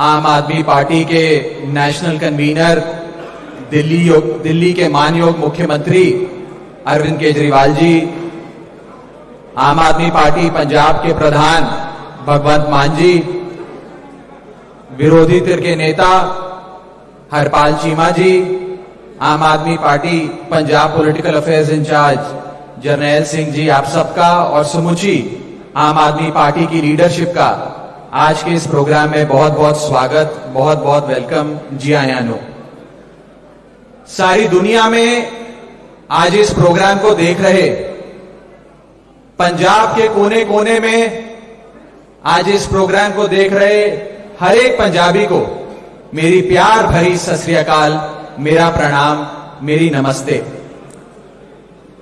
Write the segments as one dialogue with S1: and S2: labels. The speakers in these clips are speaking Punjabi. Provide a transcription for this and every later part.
S1: आम आदमी पार्टी के नेशनल कन्वीनर, दिल्ली योग- दिल्ली के मानयोग मुख्यमंत्री अरविंद केजरीवाल जी, आम आदमी पार्टी पंजाब के प्रधान भगवंत मान जी, विरोधी तिर के नेता Harpal Cheema ji, Aam Aadmi party Punjab political affairs incharge Jarnail Singh ji, आप सबका और समूची, आम आदमी पार्टी की लीडरशिप का आज के इस प्रोग्राम में बहुत बहुत स्वागत, बहुत बहुत वेलकम जी आया नो। सारी दुनिया में आज इस प्रोग्राम को देख रहे, पंजाब के कोने कोने में आज इस प्रोग्राम को देख रहे हर एक पंजाबी को, मेरी प्यार भरी सत मेरा प्रणाम, मेरी नमस्ते।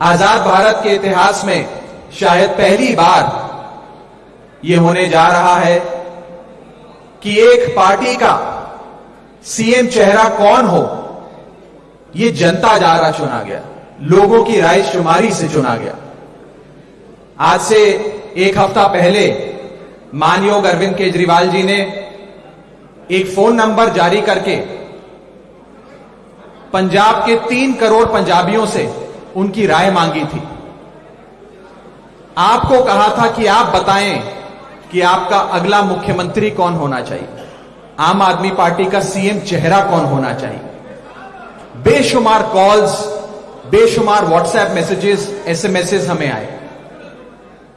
S1: आज़ाद भारत के इतिहास में शायद पहली बार ये होने जा रहा है। कि एक पार्टी का सीएम चेहरा कौन हो, ये जनता द्वारा चुना गया, लोगों की राय शुमारी से चुना गया। आज से एक हफ़्ता पहले मानयोग अरविंद केजरीवाल जी ने एक फ़ोन नंबर जारी करके पंजाब के तीन करोड़ पंजाबियों से उनकी राय मांगी थी। आपको कहा था कि आप बताएँ कि आपका अगला मुख्यमंत्री कौन होना चाहिए? आम आदमी पार्टी का सीएम चेहरा कौन होना चाहिए? बेशुमार कॉल्स बेशुमार व्हाट्सएप मैसेजेस एसएमएसेस हमें आए।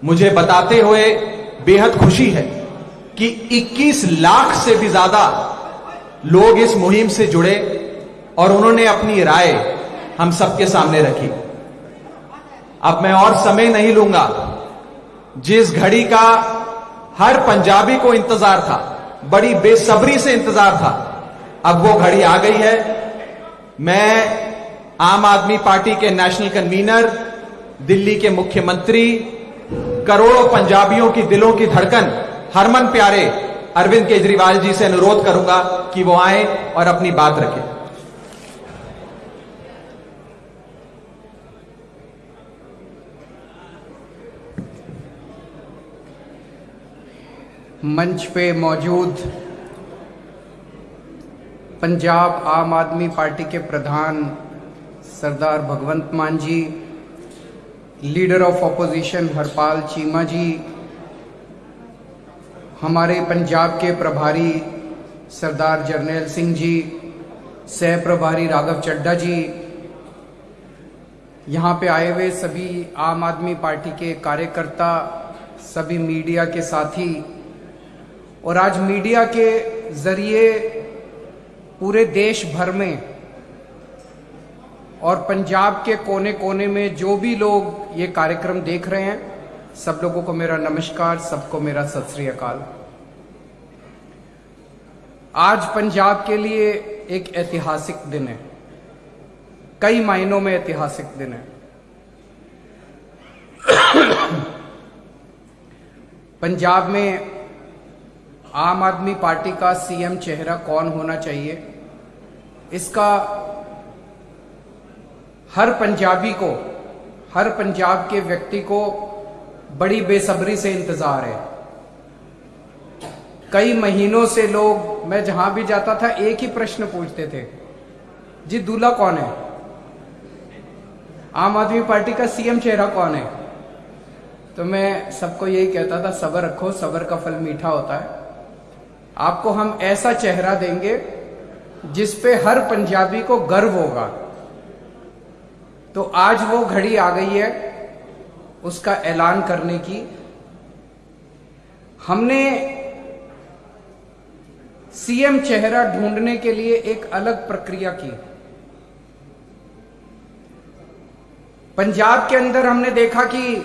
S1: मुझे बताते हुए बेहद खुशी है कि 21 लाख से भी ज़्यादा लोग इस मुहिम से जुड़े और उन्होंने अपनी राय हम सबके सामने रखी। अब मैं और समय नहीं लूँगा। जिस घड़ी का हर पंजाबी को इंतज़ार था, बड़ी बेसब्री से इंतज़ार था। अब वो घड़ी आ गई है। मैं आम आदमी पार्टी के नेशनल कन्वीनर, दिल्ली के मुख्यमंत्री, करोड़ों पंजाबियों की दिलों की धड़कन, हरमन प्यारे अरविंद केजरीवाल जी से अनुरोध करूँगा कि वो आए और अपनी बात रखें।
S2: मंच पे मौजूद पंजाब आम आदमी पार्टी के प्रधान सरदार Bhagwant Mann ji, leader of opposition Harpal Cheema ji, हमारे पंजाब के प्रभारी सरदार जरनैल सिंह जी, सह प्रभारी राघव चड्डा जी, यहाँ पे आए हुए सभी आम आदमी पार्टी के कार्यकर्ता, सभी मीडिया के साथी और आज मीडिया के ज़रिए पूरे देश भर में और पंजाब के कोने कोने में जो भी लोग ये कार्यक्रम देख रहे हैं, सब लोगों को मेरा नमस्कार, सबको मेरा सत अकाल। आज पंजाब के लिए एक ऐतिहासिक दिन है। कई मायनों में ऐतिहासिक दिन है। पंजाब में आम आदमी पार्टी का सीएम चेहरा कौन होना चाहिए? इसका हर पंजाबी को, हर पंजाब के व्यक्ति को बड़ी बेसब्री से इंतज़ार है। कई महीनों से लोग, मैं जहाँ भी जाता था, एक ही प्रश्न पूछते थे, जी दूल्हा कौन है? आम आदमी पार्टी का सीएम चेहरा कौन है? तो मैं सबको यही कहता था, सबर रखो, सबर का फल मीठा होता है। आपको हम ऐसा चेहरा देंगे जिस पे हर पंजाबी को गर्व होगा। तो आज वो घड़ी आ गई है उसका ऐलान करने की। हमने सीएम चेहरा ढूँढने के लिए एक अलग प्रक्रिया की। पंजाब के अंदर हमने देखा कि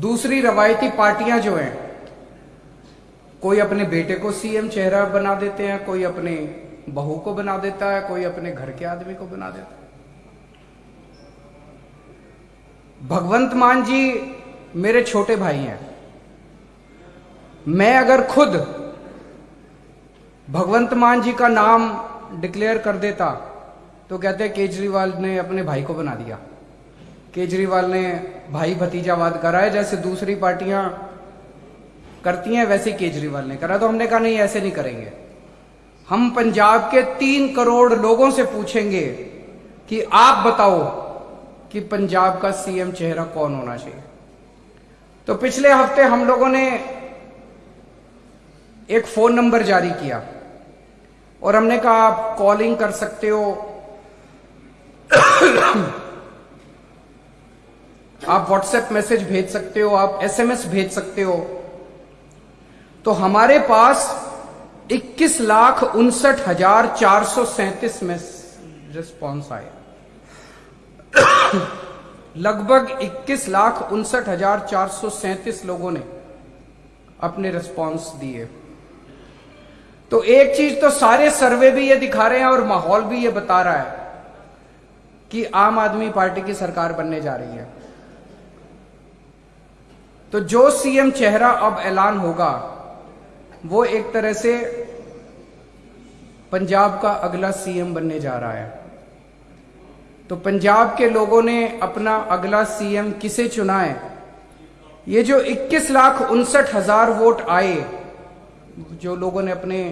S2: दूसरी रवायती पार्टियाँ जो हैं कोई अपने बेटे को सीएम चेहरा बना देते हैं, कोई अपने बहू को बना देता है, कोई अपने घर के आदमी को बना देता है। भगवंत मान जी मेरे छोटे भाई हैं। मैं अगर खुद भगवंत मान जी का नाम डिक्लेयर कर देता तो कहते केजरीवाल ने अपने भाई को बना दिया। केजरीवाल ने भाई भतीजावाद कराया, जैसे दूसरी पार्टियाँ करती हैं, वैसे केजरीवाल ने करा। तो हमने कहा, नहीं, ऐसे नहीं करेंगे। हम पंजाब के तीन करोड़ लोगों से पूछेंगे कि आप बताओ कि पंजाब का सीएम चेहरा कौन होना चाहिए। तो पिछले हफ़्ते हम लोगों ने एक फ़ोन नंबर जारी किया और हमने कहा, आप कॉलिंग कर सकते हो। आप व्हाट्सएप मैसेज भेज सकते हो, आप एसएमएस भेज सकते हो। तो हमारे पास इक्कीस लाख उनसठ हज़ार चार सौ सैंतीस में रिस्पॉन्स आए लगभग इक्कीस लाख उनसठ हज़ार चार सौ सैंतीस लोगों ने अपने रिस्पॉन्स दिए। तो एक चीज़ तो सारे सर्वे भी ये दिखा रहे हैं और माहौल भी ये बता रहा है कि आम आदमी पार्टी की सरकार बनने जा रही है। तो जो सीएम चेहरा अब ऐलान होगा वो एक तरह से पंजाब का अगला सीएम बनने जा रहा है। तो पंजाब के लोगों ने अपना अगला सीएम किसे चुना है? ये जो 21 लाख उनसठ हज़ार वोट आए, जो लोगों ने अपने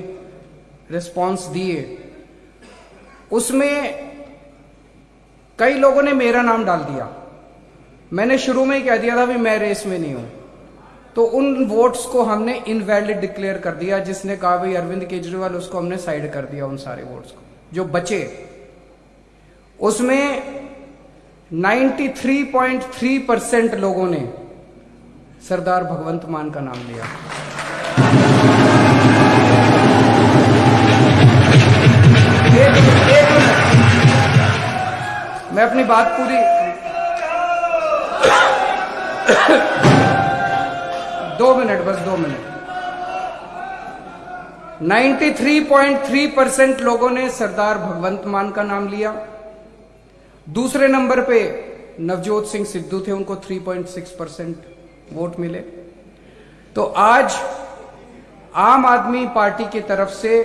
S2: रिस्पांस दिए, उसमें कई लोगों ने मेरा नाम डाल दिया। मैंने शुरू में ही कह दिया था भी मैं रेस में नहीं हूँ। तो उन वोट्स को हमने इनवैलिड डिक्लेयर कर दिया, जिसने कहा भाई अरविंद केजरीवाल, उसको हमने साइड कर दिया उन सारे वोट्स को, जो बचे। उसमें 93.3 परसेंट लोगों ने सरदार भगवंत मान का नाम लिया। एक एक मैं अपनी बात पूरी दो मिनट, बस दो मिनट। 93.3 परसेंट लोगों ने सरदार भगवंत मान का नाम लिया। दूसरे नंबर पे नवजोत सिंह सिद्धू थे, उनको 3.6 परसेंट वोट मिले। तो आज आम आदमी पार्टी की तरफ़ से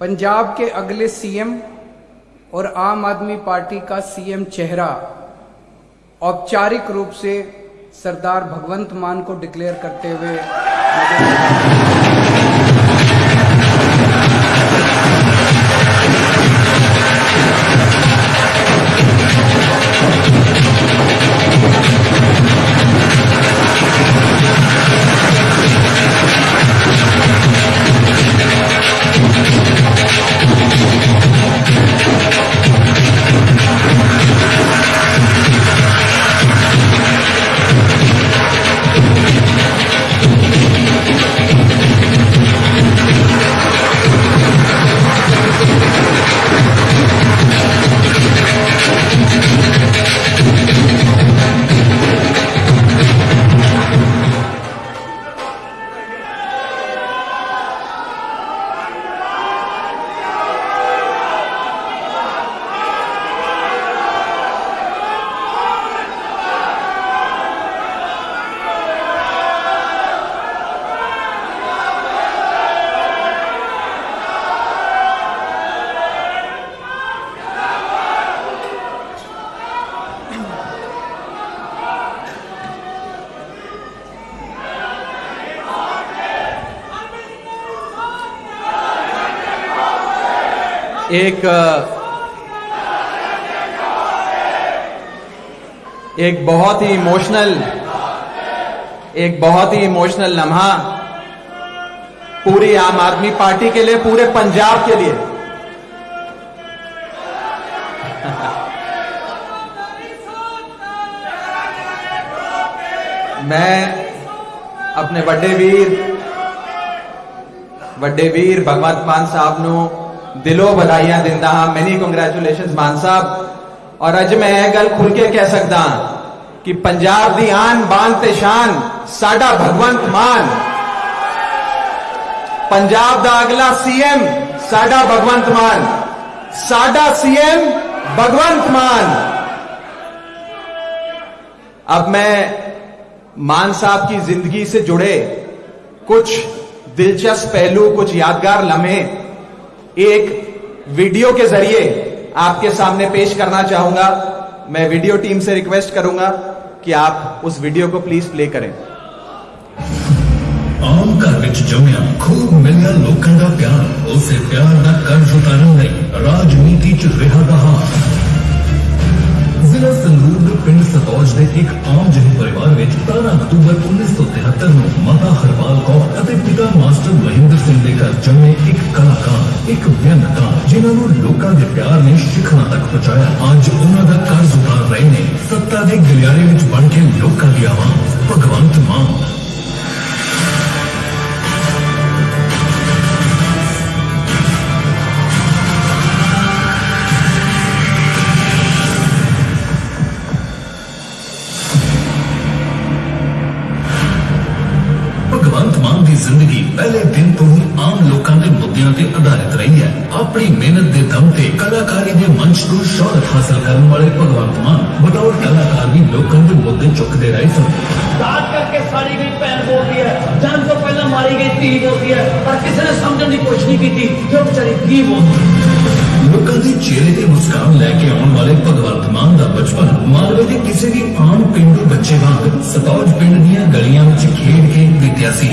S2: पंजाब के अगले सीएम और आम आदमी पार्टी का सीएम चेहरा औपचारिक रूप से सरदार भगवंत मान को डिक्लेयर करते हुए
S1: एक एक बहुत ही इमोशनल एक बहुत ही इमोशनल लम्हा पूरी आम आदमी पार्टी के लिए पूरे पंजाब के लिए मैं अपने ਵੱਡੇ ਵੀਰ ਵੱਡੇ ਵੀਰ ਭਗਵੰਤ ਮਾਨ ਸਾਹਿਬ ਨੂੰ दिलो बधाइया दिंदा हाँ। मैनी कंग्रेचुलेशन मान साहब। और अज मैं यह गल खुल के कह सकदा कि पंजाब की आन बान ते शान, साडा भगवंत मान। पंजाब का अगला सीएम साडा भगवंत मान। साडा सीएम भगवंत मान। अब मैं मान साहब की ज़िंदगी से जुड़े कुछ दिलचस्प पहलू, कुछ यादगार लम्हे एक वीडियो के ज़रिए आपके सामने पेश करना चाहूँगा। मैं वीडियो टीम से रिक्वेस्ट करूँगा कि आप उस वीडियो को प्लीज़ प्ले करें।
S3: आम घर ਵਿੱਚ ਜੰਮਿਆ खूब मिलना लोगों का प्यार। उसे प्यार ਦਾ कर्ज ਉਤਾਰਨ ਲਈ ਰਾਜਨੀਤੀ ਚ रहा ਰਹਾ ਜ਼ਿਲ੍ਹਾ ਸੰਗਰੂਰ ਦੇ ਪਿੰਡ ਸਤੌਜ ਦੇ ਇੱਕ ਆਮ ਜਿਹੇ ਪਰਿਵਾਰ ਵਿੱਚ 13 ਅਕਤੂਬਰ 1973 ਨੂੰ ਮਾਤਾ ਹਰਪਾਲ ਕੌਰ ਅਤੇ ਪਿਤਾ ਮਾਸਟਰ ਮਹਿੰਦਰ ਸਿੰਘ ਦੇ ਘਰ ਜੰਮੇ ਇੱਕ ਕਲਾਕਾਰ, ਇੱਕ ਵਿਅੰਗਕਾਰ, ਜਿਨ੍ਹਾਂ ਨੂੰ ਲੋਕਾਂ ਦੇ ਪਿਆਰ ਨੇ ਸਿਖਰਾਂ ਤੱਕ ਪਹੁੰਚਾਇਆ। ਅੱਜ ਉਹਨਾਂ ਦਾ ਕਰਜ਼ ਉਤਾਰ ਰਹੇ ਨੇ। ਸੱਤਾ ਦੇ ਗਲਿਆਰੇ ਵਿੱਚ ਬਣ ਕੇ ਲੋਕਾਂ ਦੀ ਆਵਾਜ਼, ਭਗਵੰਤ ਮਾਨ। ਆਮ ਲੋਕਾਂ ਦੇ ਮੁੱਦਿਆਂ ਤੇ ਆਧਾਰਿਤ ਰਹੀ ਹੈ। ਆਪਣੀ ਮਿਹਨਤ ਦੇ ਦਮ ਤੇ ਕਲਾਕਾਰੀ ਦੇ ਮੰਚ ਤੋਂ ਸ਼ੋਹਰਤ ਹਾਸਲ ਕਰਨ ਵਾਲੇ ਭਗਵੰਤ ਮਾਨ ਬਤੌਰ ਕਲਾਕਾਰ ਵੀ ਲੋਕਾਂ ਦੇ ਮੁੱਦੇ ਚੁੱਕਦੇ ਰਹੇ ਸਨ।
S4: ਰਾਤ ਕਰਕੇ ਸਾੜੀ ਗਈ ਭੈਣ ਬੋਲਦੀ ਹੈ ਜਨਮ ਤੋਂ ਪਹਿਲਾਂ ਮਾਰੀ ਗਈ ਧੀ ਬੋਲਦੀ ਹੈ ਪਰ ਕਿਸੇ ਨੇ ਸਮਝਣ ਦੀ ਕੋਸ਼ਿਸ਼ ਨਹੀਂ ਕੀਤੀ ਕਿ ਉਹ ਵਿਚਾਰੀ ਕੀ ਬੋਲਦੀ ਹੈ।
S3: ਲੋਕਾਂ ਦੇ ਚਿਹਰੇ ਤੇ ਮੁਸਕਾਨ ਲੈ ਕੇ ਆਉਣ ਵਾਲੇ ਭਗਵੰਤ ਮਾਨ ਦਾ ਬਚਪਨ ਮਾਲਵੇ ਦੇ ਕਿਸੇ ਵੀ ਆਮ ਪਿੰਡੂ ਬੱਚੇ ਵਾਂਗ ਸਤੌਜ ਪਿੰਡ ਦੀਆਂ ਗਲੀਆਂ ਵਿੱਚ ਖੇਡ ਕੇ ਬੀਤਿਆ ਸੀ।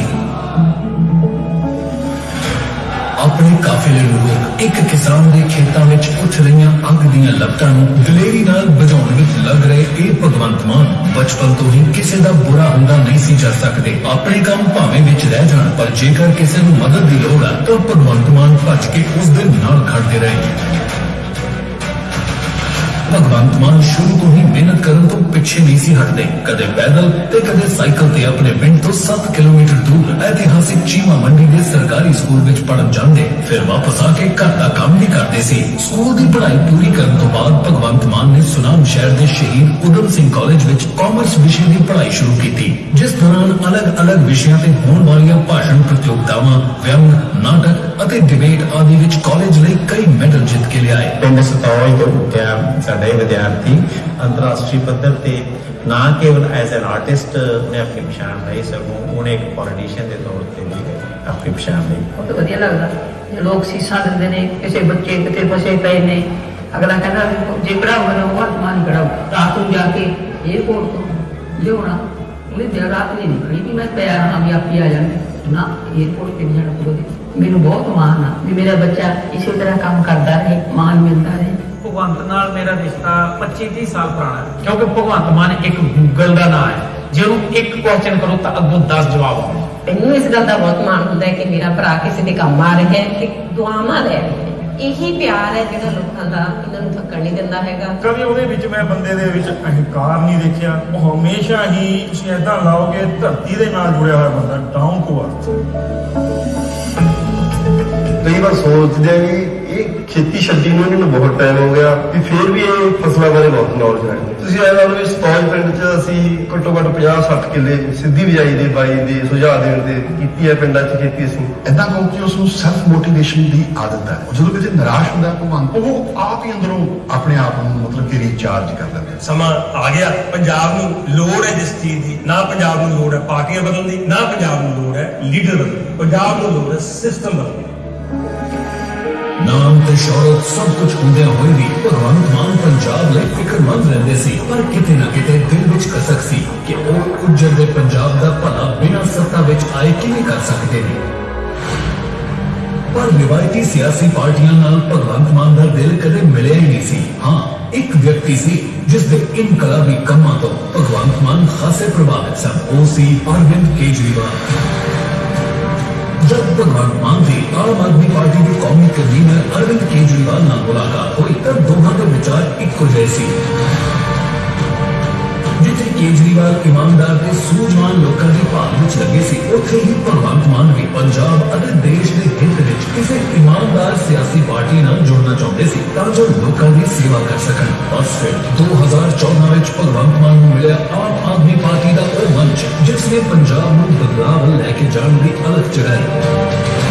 S3: ਆਪਣੇ ਕਾਫਿਲੇ ਨੂੰ ਰੋਕ ਇੱਕ ਕਿਸਾਨ ਦੇ ਖੇਤਾਂ ਵਿੱਚ ਉੱਠ ਰਹੀਆਂ ਅੱਗ ਦੀਆਂ ਲਪਟਾਂ ਨੂੰ ਦਲੇਰੀ ਨਾਲ ਬੁਝਾਉਣ ਵਿੱਚ ਲੱਗ ਰਹੇ ਇਹ ਭਗਵੰਤ ਮਾਨ ਬਚਪਨ ਤੋਂ ਹੀ ਕਿਸੇ ਦਾ ਬੁਰਾ ਹੁੰਦਾ ਨਹੀਂ ਸੀ ਕਰ ਸਕਦੇ। ਆਪਣੇ ਕੰਮ ਭਾਵੇਂ ਵਿੱਚ ਰਹਿ ਜਾਣ, ਪਰ ਜੇਕਰ ਕਿਸੇ ਨੂੰ ਮਦਦ ਦੀ ਲੋੜ ਆ, ਤਾਂ ਭਗਵੰਤ ਮਾਨ ਭੱਜ ਕੇ ਉਸ ਦੇ ਨਾਲ ਖੜਦੇ ਰਹੇ। ਭਗਵੰਤ ਮਾਨ ਸ਼ੁਰੂ ਤੋਂ ਹੀ ਮਿਹਨਤ ਕਰਨ ਤੋਂ ਪਿੱਛੇ ਨਹੀਂ ਸੀ ਹਟਦੇ। ਕਦੇ ਪੈਦਲ ਤੇ ਕਦੇ ਸਾਈਕਲ ਤੇ ਆਪਣੇ ਪਿੰਡ ਤੋਂ 7 ਕਿਲੋਮੀਟਰ ਦੂਰ ਐਤਿਹਾਸਿਕ ਚੀਮਾ ਮੰਡੀ ਦੇ ਸਰਕਾਰੀ ਸਕੂਲ ਵਿੱਚ ਪੜਨ ਜਾਂਦੇ। ਫਿਰ ਵਾਪਸ ਆ ਕੇ ਘਰ ਦਾ ਕੰਮ ਵੀ ਕਰਦੇ ਸੀ। ਸਕੂਲ ਦੀ ਪੜ੍ਹਾਈ ਪੂਰੀ ਕਰਨ ਤੋਂ ਬਾਅਦ ਭਗਵੰਤ ਮਾਨ ਨੇ ਸੁਨਾਮ ਸ਼ਹਿਰ ਦੇ ਸ਼ਹੀਦ ਉਦਮ ਸਿੰਘ ਕਾਲਜ ਵਿੱਚ ਕਾਮਰਸ ਵਿਸ਼ੇ ਦੀ ਪੜ੍ਹਾਈ ਸ਼ੁਰੂ ਕੀਤੀ, ਜਿਸ ਦੌਰਾਨ ਅਲੱਗ-ਅਲੱਗ ਵਿਸ਼ਿਆਂ ਤੇ ਹੋਣ ਵਾਲੀਆਂ ਭਾਸ਼ਣ ਪ੍ਰਤੀਯੋਗਤਾਵਾਂ ਵਿਅੰਗ ਨਾਟਕ ਅਤੇ ਡਿਬੇਟ ਆਦਿ ਵਿੱਚ ਕਾਲਜ ਲਈ ਕਈ ਮੈਡਲ ਜਿੱਤ ਕੇ ਲਿਆਏ।
S5: ਪਿੰਡ ਸਤੌਜ ਤੋਂ ਉੱਠਿਆ साढ़े विद्यार्थी अंतरराष्ट्रीय पद्धर से ना केवल एज एन आर्टिस्ट उन्हें अपनी पछाण लाई सगों उन्हें एक पॉलिटिशियन के
S6: तौर पर भी अपनी पछाण लाई बहुत वजिया लगता लोग शीशा देंगे ने किसी बच्चे कितने फसे पे ने अगला कहना जो कड़ा बनाऊँगा आसमान कड़ाओ रात को जाके एयरपोर्ट को तो ले होना उन्हें देर रात नहीं निकली कि मैं पैर आप आ जाने ना एयरपोर्ट के नहीं जाना मैं बहुत माण आ भी मेरा बच्चा इसी तरह काम करता रहे, मान मिलता रहे।
S7: ਭਗਵੰਤ ਨਾਲ ਮੇਰਾ ਰਿਸ਼ਤਾ 25 30 ਸਾਲ ਪੁਰਾਣਾ ਹੈ। ਕਿਉਂਕਿ ਭਗਵੰਤ ਮਾਨ ਇੱਕ ਗੂਗਲ ਦਾ ਨਾਮ ਹੈ। ਜੇ ਉਹਨੂੰ ਇੱਕ ਕੁਐਸਚਨ ਕਰੋ ਤਾਂ ਅੱਗੋਂ 10 ਜਵਾਬ ਆਉਂਦੇ
S8: ਮੈਨੂੰ ਇਸ ਗੱਲ ਦਾ ਬਹੁਤ ਮਾਣ ਹੁੰਦਾ ਹੈ ਕਿ ਮੇਰਾ ਭਰਾ ਕਿਸੇ ਦੇ ਕੰਮ ਆ ਰਿਹਾ ਹੈ ਤੇ ਦੁਆਵਾਂ ਲੈ ਰਿਹਾ ਹੈ। ਇਹੀ ਪਿਆਰ ਹੈ ਜਿਹੜਾ ਲੋਕਾਂ ਦਾ ਇਹਨਾਂ ਨੂੰ ਥੱਕਣ ਨਹੀਂ ਦਿੰਦਾ ਹੈਗਾ।
S9: ਕਦੇ ਉਹਦੇ ਵਿੱਚ ਮੈਂ ਬੰਦੇ ਦੇ ਵਿੱਚ ਅਹੰਕਾਰ ਨਹੀਂ ਦੇਖਿਆ। ਉਹ ਹਮੇਸ਼ਾ ਹੀ ਤੁਸੀਂ ਏਦਾਂ ਲਾਓਗੇ ਧਰਤੀ ਦੇ ਨਾਲ ਜੁੜਿਆ ਹੋਇਆ ਬੰਦਾ ਡਾਊਨ ਟੂ ਅਰਥ।
S10: ਕਈ ਵਾਰ ਸੋਚਦੇ ਆ ਵੀ ਇਹ ਖੇਤੀ ਛੱਡੀ ਨੂੰ ਇਹਨਾਂ ਨੂੰ ਬਹੁਤ ਟਾਈਮ ਹੋ ਗਿਆ ਵੀ ਫਿਰ ਵੀ ਇਹ ਫਸਲਾਂ ਬਾਰੇ ਬਹੁਤ ਨੌਲੇਜ ਰੱਖਦੇ ਤੁਸੀਂ ਇਹ ਲਾ ਲਓ ਵੀ ਸਤੌਜ ਪਿੰਡ 'ਚ ਅਸੀਂ ਘੱਟੋ ਘੱਟ 50 60 ਕਿੱਲੇ ਸਿੱਧੀ ਬਿਜਾਈ ਦੇ ਬਾਈ ਦੇ ਸੁਝਾਅ ਦੇਣ ਤੇ ਕੀਤੀ ਹੈ ਪਿੰਡਾਂ 'ਚ ਖੇਤੀ ਅਸੀਂ।
S11: ਇਦਾਂ ਕਹੋ ਕਿ ਉਸ ਨੂੰ ਸੈਲਫ ਮੋਟੀਵੇਸ਼ਨ ਦੀ ਆਦਤ ਹੈ। ਜਦੋਂ ਕਿਤੇ ਨਿਰਾਸ਼ ਹੁੰਦਾ ਹੈ ਭਗਵੰਤ ਉਹ ਆਪ ਹੀ ਅੰਦਰੋਂ ਆਪਣੇ ਆਪ ਨੂੰ ਮਤਲਬ ਕਿ ਰੀਚਾਰਜ ਕਰ ਲੈਂਦਾ ਹੈ
S9: ਸਮਾਂ ਆ ਗਿਆ। ਪੰਜਾਬ ਨੂੰ ਲੋੜ ਹੈ ਜਿਸ ਚੀਜ਼ ਦੀ। ਨਾ ਪੰਜਾਬ ਨੂੰ ਲੋੜ ਹੈ ਪਾਰਟੀਆਂ ਬਦਲਣ ਦੀ ਨਾ ਪੰਜਾਬ ਨੂੰ ਲੋੜ ਹੈ ਲੀਡਰ ਬਦਲਣ ਦੀ। ਪੰਜਾਬ ਨੂੰ ਲੋੜ ਹੈ ਸਿਸਟਮ ਬਦਲਣ ਦੀ।
S3: ਨਾਮ ਤੇ ਸ਼ੌਹਰਤ ਸਭ ਕੁਝ ਹੁੰਦਿਆਂ ਹੋਏ ਵੀ ਭਗਵੰਤ ਮਾਨ ਪੰਜਾਬ ਲਈ ਫਿਕਰਮੰਦ ਰਹਿੰਦੇ ਸੀ। ਪਰ ਕਿਤੇ ਨਾ ਕਿਤੇ ਦਿਲ ਵਿੱਚ ਕਸਕ ਸੀ ਕਿ ਉਹ ਉੱਜੜਦੇ ਪੰਜਾਬ ਦਾ ਭਲਾ ਬਿਨਾਂ ਸੱਤਾ ਵਿੱਚ ਆਏ ਕਿਵੇਂ ਕਰ ਸਕਦੇ ਨੇ। ਪਰ ਰਿਵਾਇਤੀ ਸਿਆਸੀ ਪਾਰਟੀਆਂ ਨਾਲ ਭਗਵੰਤ ਮਾਨ ਦਾ ਦਿਲ ਕਦੇ ਮਿਲਿਆ ਹੀ ਨਹੀਂ ਸੀ। ਹਾਂ, ਇੱਕ ਵਿਅਕਤੀ ਸੀ ਜਿਸ ਦੇ ਇਨਕਲਾਬੀ ਕੰਮਾਂ ਤੋਂ ਭਗਵੰਤ ਮਾਨ ਖਾਸੇ ਪ੍ਰਭਾਵਿਤ ਸਨ। ਉਹ ਸੀ ਅਰਵਿੰਦ ਕੇਜਰੀਵਾਲ। जब तक वर्तमान जी आम आदमी पार्टी के कौमी कन्वीनर अरविंद केजरीवाल न बुलाका हुई तब दोनों के विचार एक जैसी। ਜਿੱਥੇ ਕੇਜਰੀਵਾਲ ਇਮਾਨਦਾਰ ਤੇ ਸੂਝਵਾਨ ਲੋਕਾਂ ਦੀ ਭਾਲ ਵਿੱਚ ਲੱਗੇ ਸੀ, ਉੱਥੇ ਹੀ ਭਗਵੰਤ ਮਾਨ ਵੀ ਪੰਜਾਬ ਅਤੇ ਦੇਸ਼ ਦੇ ਹਿੱਤ ਵਿੱਚ ਕਿਸੇ ਇਮਾਨਦਾਰ ਸਿਆਸੀ ਪਾਰਟੀ ਨਾਲ ਜੁੜਨਾ ਚਾਹੁੰਦੇ ਸੀ, ਤਾਂ ਜੋ ਲੋਕਾਂ ਦੀ ਸੇਵਾ ਕਰ ਸਕਣ। ਬਸ ਫਿਰ 2014 ਵਿੱਚ ਭਗਵੰਤ ਮਾਨ ਨੂੰ ਮਿਲਿਆ ਆਮ ਆਦਮੀ ਪਾਰਟੀ ਦਾ ਉਹ ਮੰਚ, ਜਿਸ ਨੇ ਪੰਜਾਬ ਨੂੰ ਬਦਲਾਅ ਲੈ ਕੇ ਜਾਣ ਦੀ ਅਲਖ ਚੜਾਈ।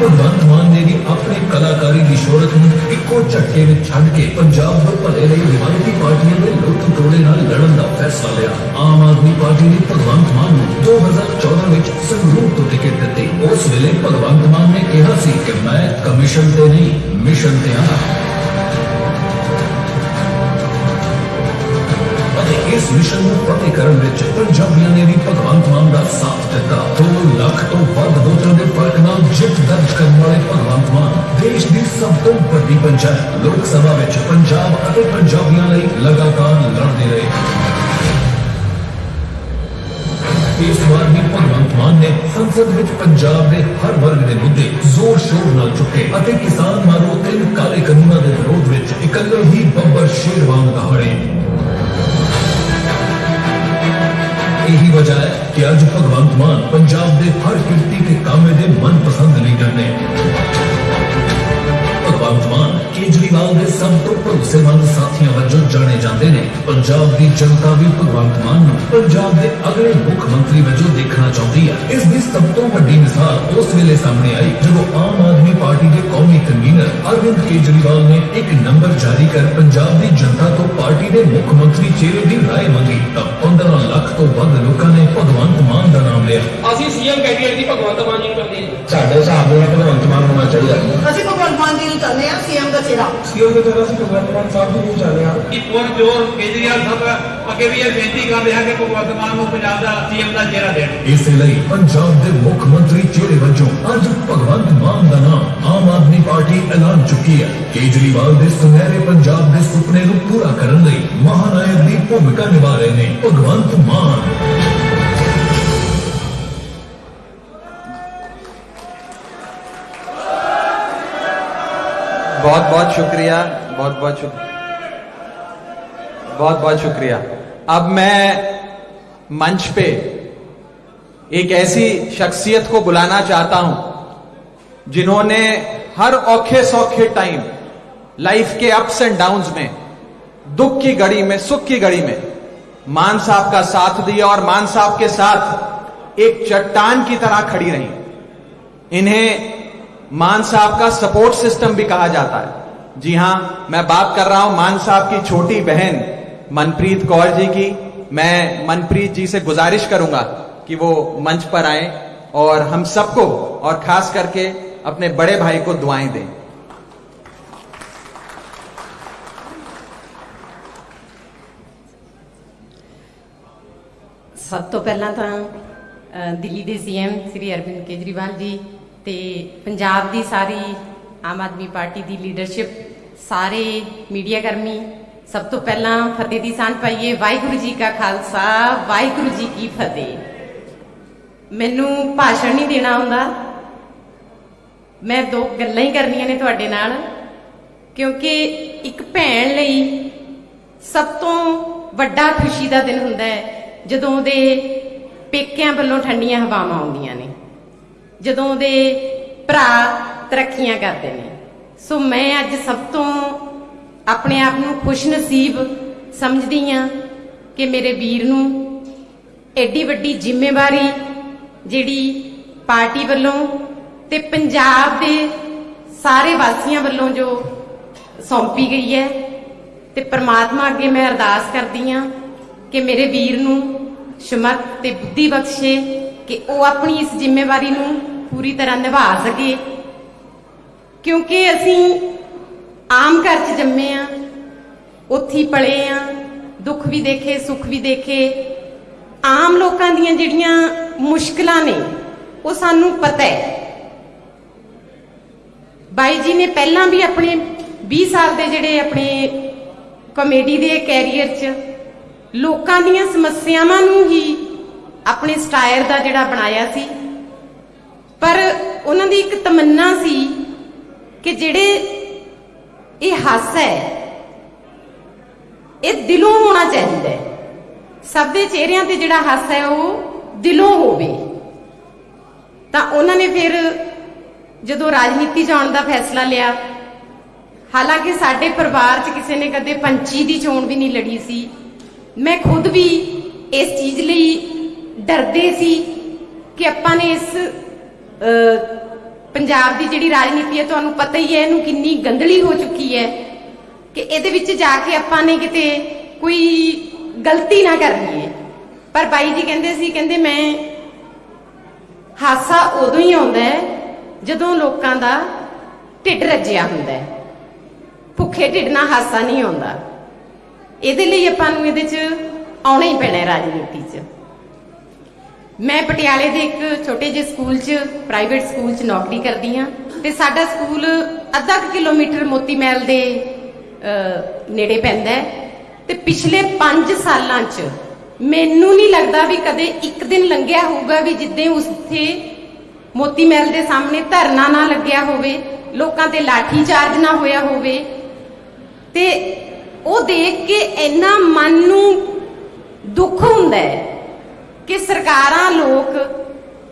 S3: ਭਗਵੰਤ ਮਾਨ ਨੇ ਵੀ ਆਪਣੀ ਕਲਾਕਾਰੀ ਦੀ ਸ਼ੋਹਰਤ ਨੂੰ ਇੱਕੋ ਝਟਕੇ ਵਿੱਚ ਛੱਡ ਕੇ ਪੰਜਾਬ ਦੇ ਭਲੇ ਲਈ ਰਿਵਾਇਤੀ ਪਾਰਟੀਆਂ ਦੇ ਲੁੱਟ ਤੋੜੇ ਨਾਲ ਲੜਨ ਦਾ ਫੈਸਲਾ ਲਿਆ। ਆਮ ਆਦਮੀ ਪਾਰਟੀ ਨੇ ਭਗਵੰਤ ਮਾਨ ਨੂੰ 2014 ਵਿੱਚ ਸੰਗਰੂਰ ਤੋਂ ਟਿਕਟ ਦਿੱਤੀ। ਉਸ ਵੇਲੇ ਭਗਵੰਤ ਮਾਨ ਨੇ ਕਿਹਾ ਸੀ ਕਿ ਮੈਂ ਕਮਿਸ਼ਨ ਤੇ ਨਹੀਂ, ਮਿਸ਼ਨ ਤੇ ਹਾਂ। ਮਿਸ਼ਨ ਨੂੰ ਫਤਿਹ ਕਰਨ ਵਿੱਚ ਪੰਜਾਬੀਆਂ ਨੇ ਵੀ ਭਗਵੰਤ ਮਾਨ ਦਾ ਸਾਥ ਦਿੱਤਾ। 2 ਲੱਖ ਤੋਂ ਵੱਧ ਵੋਟਾਂ ਦੇ ਫ਼ਰਕ ਨਾਲ ਜਿੱਤ ਦਰਜ ਕਰਨ ਵਾਲੇ ਭਗਵੰਤ ਮਾਨ ਦੇਸ਼ ਦੀ ਸਭ ਤੋਂ ਵੱਡੀ ਪੰਚਾਇਤ, ਲੋਕ ਸਭਾ ਵਿੱਚ ਪੰਜਾਬ ਅਤੇ ਪੰਜਾਬੀਆਂ ਲਈ ਲਗਾਤਾਰ ਲੜਦੇ ਰਹੇ। ਇਸ ਵਾਰ ਵੀ ਭਗਵੰਤ ਮਾਨ ਨੇ ਸੰਸਦ ਵਿੱਚ ਪੰਜਾਬ ਦੇ ਹਰ ਵਰਗ ਦੇ ਮੁੱਦੇ ਜ਼ੋਰ ਸ਼ੋਰ ਨਾਲ ਚੁੱਕੇ ਅਤੇ ਕਿਸਾਨ ਮਾਰੋ ਤਿੰਨ ਕਾਲੇ ਕਾਨੂੰਨਾਂ ਦੇ ਵਿਰੋਧ ਵਿੱਚ ਇਕੱਲੇ ਹੀ ਬੱਬਰ ਸ਼ੇਰ ਵਾਂਗ ਦਹਾੜੇ ਇਹੀ ਵਜ੍ਹਾ ਹੈ ਕਿ ਅੱਜ ਭਗਵੰਤ ਮਾਨ ਪੰਜਾਬ ਦੇ ਹਰ ਕਿਰਤੀ ਤੇ ਕਾਮੇ ਦੇ ਮਨਪਸੰਦ ਲੀਡਰ ਨੇ ਭਗਵੰਤ ਮਾਨ ਕੇਜਰੀਵਾਲ ਦੇ ਸਭ ਤੋਂ ਭਰੋਸੇਮੰਦ ਸਾਥੀਆਂ ਵਜੋਂ ਜਾਣੇ ਜਾਂਦੇ ਨੇ ਪੰਜਾਬ ਦੀ ਜਨਤਾ ਵੀ ਭਗਵੰਤ ਮਾਨ ਨੂੰ ਪੰਜਾਬ ਦੇ ਅਗਲੇ ਮੁੱਖ ਮੰਤਰੀ ਵਜੋਂ ਦੇਖਣਾ ਚਾਹੁੰਦੀ ਹੈ ਇਸ ਦੀ ਸਭ ਤੋਂ ਵੱਡੀ ਮਿਸਾਲ ਉਸ ਵੇਲੇ ਸਾਹਮਣੇ ਆਈ ਜਦੋਂ ਆਮ ਆਦਮੀ ਪਾਰਟੀ ਦੇ ਕੌਮੀ ਕਨਵੀਨਰ ਅਰਵਿੰਦ ਕੇਜਰੀਵਾਲ ਨੇ ਇੱਕ ਨੰਬਰ ਜਾਰੀ ਕਰ ਪੰਜਾਬ ਦੀ ਜਨਤਾ ਤੋਂ ਪਾਰਟੀ ਦੇ ਮੁੱਖ ਮੰਤਰੀ ਚਿਹਰੇ ਦੀ ਰਾਏ ਮੰਗੀ ਤਾਂ 15 ਲੱਖ ਤੋਂ ਵੱਧ ਲੋਕਾਂ ਨੇ ਭਗਵੰਤ ਮਾਨ ਦਾ ਨਾਮ ਲਿਆ।
S12: ਅਸੀਂ ਸੀਐਮ ਕੈਂਡੀਡੇਟ ਦੀ ਭਗਵੰਤ ਮਾਨ ਜੀ ਨੂੰ ਕਰਦੇ ਹਾਂ
S10: ਸਾਡੇ ਹਿਸਾਬ ਨਾਲ ਭਗਵੰਤ ਮਾਨ ਹੋਣਾ ਚਾਹੀਦਾ।
S13: ਅਸੀਂ ਭਗਵੰਤ ਮਾਨ ਜੀ ਨੂੰ ਚਾਹੁੰਦੇ ਹਾਂ ਸੀਐਮ ਦਾ ਚਿਹਰਾ।
S12: ਸੀਐਮ ਦੀ ਤਰ੍ਹਾਂ ਅਸੀਂ ਭਗਵੰਤ ਮਾਨ ਸਾਹਿਬ ਨੂੰ ਚਾਹੁੰਦੇ ਹਾਂ। ਕਿ ਪੁਰ ਜੋਰ ਕੇਜਰੀਵਾਲ ਸਾਹਿਬ ਅੱਗੇ ਵੀ ਇਹ ਬੇਨਤੀ ਕਰਦੇ ਹਾਂ ਕਿ ਭਗਵੰਤ ਮਾਨ ਨੂੰ ਪੰਜਾਬ ਦਾ ਸੀਐਮ ਦਾ ਚਿਹਰਾ ਦੇਣ।
S3: ਇਸੇ ਲਈ ਪੰਜਾਬ ਦੇ ਮੁੱਖ ਮੰਤਰੀ ਚਿਹਰੇ ਵਜੋਂ ਅੱਜ ਭਗਵੰਤ ਮਾਨ ਦਾ ਨਾਮ ਆਮ ਆਦਮੀ ਪਾਰਟੀ ਐਲਾਨ ਚੁੱਕੀ ਹੈ। ਕੇਜਰੀਵਾਲ ਦੇ ਸੁਨਹਿਰੇ ਪੰਜਾਬ ਦੇ ਸੁਪਨੇ ਨੂੰ ਪੂਰਾ ਕਰਨ ਲਈ ਮਹਾਨਾਇਕ ਦੀ ਭੂਮਿਕਾ ਨਿਭਾ ਰਹੇ ਨੇ ਭਗਵੰਤ
S1: बहुत बहुत शुक्रिया, बहुत बहुत शुक्रिया। बहुत बहुत शुक्रिया। अब मैं मंच पे एक ऐसी शख्सियत को बुलाना चाहता हूँ, जिन्होंने हर औखे सौखे टाइम लाइफ के अप्स एंड डाउन्स में, दुख की घड़ी में, सुख की घड़ी में मान साहब का साथ दिया और मान साहब के साथ एक चट्टान की तरह खड़ी रही। इन्हें मान साहब का सपोर्ट सिस्टम भी कहा जाता है। जी हाँ, मैं बात कर रहा हूँ मान साहब की छोटी बहन मनप्रीत कौर जी की। मैं मनप्रीत जी से गुजारिश करूँगा कि वो मंच पर आए और हम सबको और खास करके अपने बड़े भाई को दुआएँ दें।
S8: ਸਭ ਤੋਂ ਪਹਿਲਾਂ ਤਾਂ ਦਿੱਲੀ ਦੇ ਸੀਐਮ ਸ੍ਰੀ ਅਰਵਿੰਦ ਕੇਜਰੀਵਾਲ ਜੀ ਤੇ ਪੰਜਾਬ ਦੀ ਸਾਰੀ ਆਮ ਆਦਮੀ ਪਾਰਟੀ ਦੀ ਲੀਡਰਸ਼ਿਪ ਸਾਰੇ ਮੀਡੀਆ ਕਰਮੀ, ਸਭ ਤੋਂ ਪਹਿਲਾਂ ਫਤਿਹ ਦੀ ਸਾਂਝ ਪਾਈਏ। ਵਾਹਿਗੁਰੂ ਜੀ ਕਾ ਖਾਲਸਾ, ਵਾਹਿਗੁਰੂ ਜੀ ਕੀ ਫਤਿਹ। ਮੈਨੂੰ ਭਾਸ਼ਣ ਨਹੀਂ ਦੇਣਾ ਹੁੰਦਾ। ਮੈਂ ਦੋ ਗੱਲਾਂ ਹੀ ਕਰਨੀਆਂ ਨੇ ਤੁਹਾਡੇ ਨਾਲ, ਕਿਉਂਕਿ ਇੱਕ ਭੈਣ ਲਈ ਸਭ ਤੋਂ ਵੱਡਾ ਖੁਸ਼ੀ ਦਾ ਦਿਨ ਹੁੰਦਾ ਹੈ। ਜਦੋਂ ਦੇ ਪੇਕਿਆਂ ਵੱਲੋਂ ਠੰਡੀਆਂ ਹਵਾਵਾਂ ਆਉਂਦੀਆਂ ਨੇ, ਜਦੋਂ ਦੇ ਭਰਾ ਤਰੱਕੀਆਂ ਕਰਦੇ ਨੇ। ਸੋ ਮੈਂ ਅੱਜ ਸਭ ਤੋਂ ਆਪਣੇ ਆਪ ਨੂੰ ਖੁਸ਼ ਨਸੀਬ ਸਮਝਦੀ ਹਾਂ ਕਿ ਮੇਰੇ ਵੀਰ ਨੂੰ ਐਡੀ ਵੱਡੀ ਜ਼ਿੰਮੇਵਾਰੀ ਜਿਹੜੀ ਪਾਰਟੀ ਵੱਲੋਂ ਤੇ ਪੰਜਾਬ ਦੇ ਸਾਰੇ ਵਾਸੀਆਂ ਵੱਲੋਂ ਜੋ ਸੌਂਪੀ ਗਈ ਹੈ, ਤੇ ਪ੍ਰਮਾਤਮਾ ਅੱਗੇ ਮੈਂ ਅਰਦਾਸ ਕਰਦੀ ਹਾਂ ਕਿ ਮੇਰੇ ਵੀਰ ਨੂੰ ਸਮਰਥ ਤੇ ਬੁੱਧੀ ਬਖਸ਼ੇ, ਕਿ ਉਹ ਆਪਣੀ ਇਸ ਜ਼ਿੰਮੇਵਾਰੀ ਨੂੰ ਪੂਰੀ ਤਰ੍ਹਾਂ ਨਿਭਾ ਸਕੇ। ਕਿਉਂਕਿ ਅਸੀਂ ਆਮ ਘਰ 'ਚ ਜੰਮੇ ਆ, ਉੱਥੇ ਹੀ ਪਲੇ ਆ, ਦੁੱਖ ਵੀ ਦੇਖੇ, ਸੁੱਖ ਵੀ ਦੇਖੇ। ਆਮ ਲੋਕਾਂ ਦੀਆਂ ਜਿਹੜੀਆਂ ਮੁਸ਼ਕਲਾਂ ਨੇ, ਉਹ ਸਾਨੂੰ ਪਤਾ ਹੈ। ਬਾਈ ਜੀ ਨੇ ਪਹਿਲਾਂ ਵੀ ਆਪਣੇ 20 ਸਾਲ ਦੇ ਜਿਹੜੇ ਆਪਣੇ ਕਮੇਡੀ ਦੇ ਕੈਰੀਅਰ 'ਚ ਲੋਕਾਂ ਦੀਆਂ ਸਮੱਸਿਆਵਾਂ ਨੂੰ ਹੀ ਆਪਣੇ ਸਟਾਇਰ ਦਾ ਜਿਹੜਾ ਬਣਾਇਆ ਸੀ। ਪਰ ਉਹਨਾਂ ਦੀ ਇੱਕ ਤਮੰਨਾ ਸੀ ਕਿ ਜਿਹੜੇ ਇਹ ਹਾਸਾ ਹੈ, ਇਹ ਦਿਲੋਂ ਹੋਣਾ ਚਾਹੀਦਾ ਹੈ। ਸਭ ਦੇ ਚਿਹਰਿਆਂ ਤੇ ਜਿਹੜਾ ਹਾਸਾ ਹੈ, ਉਹ ਦਿਲੋਂ ਹੋਵੇ। ਤਾਂ ਉਹਨਾਂ ਨੇ ਫਿਰ ਜਦੋਂ ਰਾਜਨੀਤੀ ਜਾਣ ਦਾ ਫੈਸਲਾ ਲਿਆ, ਹਾਲਾਂਕਿ ਸਾਡੇ ਪਰਿਵਾਰ 'ਚ ਕਿਸੇ ਨੇ ਕਦੇ ਪੰਚੀ ਦੀ ਚੋਣ ਵੀ ਨਹੀਂ ਲੜੀ ਸੀ। ਮੈਂ ਖੁਦ ਵੀ ਇਸ ਚੀਜ਼ ਲਈ ਡਰਦੇ ਸੀ ਕਿ ਆਪਾਂ ਨੇ ਇਸ ਪੰਜਾਬ ਦੀ ਜਿਹੜੀ ਰਾਜਨੀਤੀ ਹੈ, ਤੁਹਾਨੂੰ ਪਤਾ ਹੀ ਹੈ, ਇਹਨੂੰ ਕਿੰਨੀ ਗੰਦਲੀ ਹੋ ਚੁੱਕੀ ਹੈ ਕਿ ਇਹਦੇ ਵਿੱਚ ਜਾ ਕੇ ਆਪਾਂ ਨੇ ਕਿਤੇ ਕੋਈ ਗਲਤੀ ਨਾ ਕਰ ਲਈਏ ਪਰ ਬਾਈ ਜੀ ਕਹਿੰਦੇ ਸੀ, ਕਹਿੰਦੇ ਮੈਂ ਹਾਸਾ ਉਦੋਂ ਹੀ ਆਉਂਦਾ ਹੈ ਜਦੋਂ ਲੋਕਾਂ ਦਾ ਢਿੱਡ ਰੱਜਿਆ ਹੁੰਦਾ ਹੈ। ਭੁੱਖੇ ਢਿੱਡ ਨਾਲ ਹਾਸਾ ਨਹੀਂ ਆਉਂਦਾ। ਇਹਦੇ ਲਈ ਆਪਾਂ ਨੂੰ ਇਹਦੇ 'ਚ ਆਉਣਾ ਹੀ ਪੈਣਾ ਰਾਜਨੀਤੀ 'ਚ। ਮੈਂ ਪਟਿਆਲੇ ਦੇ ਇੱਕ ਛੋਟੇ ਜਿਹੇ ਸਕੂਲ 'ਚ ਪ੍ਰਾਈਵੇਟ ਸਕੂਲ 'ਚ ਨੌਕਰੀ ਕਰਦੀ ਹਾਂ ਤੇ ਸਾਡਾ ਸਕੂਲ ਅੱਧਾ ਕੁ ਕਿਲੋਮੀਟਰ ਮੋਤੀ ਮਹਿਲ ਦੇ ਨੇੜੇ ਪੈਂਦਾ ਹੈ ਤੇ ਪਿਛਲੇ 5 ਸਾਲਾਂ 'ਚ ਮੈਨੂੰ ਨਹੀਂ ਲੱਗਦਾ ਵੀ ਕਦੇ ਇੱਕ ਦਿਨ ਲੰਘਿਆ ਹੋਊਗਾ ਵੀ ਜਿੱਦੇ ਉੱਥੇ ਮੋਤੀ ਮਹਿਲ ਦੇ ਸਾਹਮਣੇ ਧਰਨਾ ਨਾ ਲੱਗਿਆ ਹੋਵੇ, ਲੋਕਾਂ ਤੇ ਲਾਠੀ ਚਾਰਜ ਨਾ ਹੋਇਆ ਹੋਵੇ। ਤੇ ਉਹ ਦੇਖ ਕੇ ਇੰਨਾ ਮਨ ਨੂੰ ਦੁੱਖ ਹੁੰਦਾ ਹੈ ਕਿ ਸਰਕਾਰਾਂ ਲੋਕ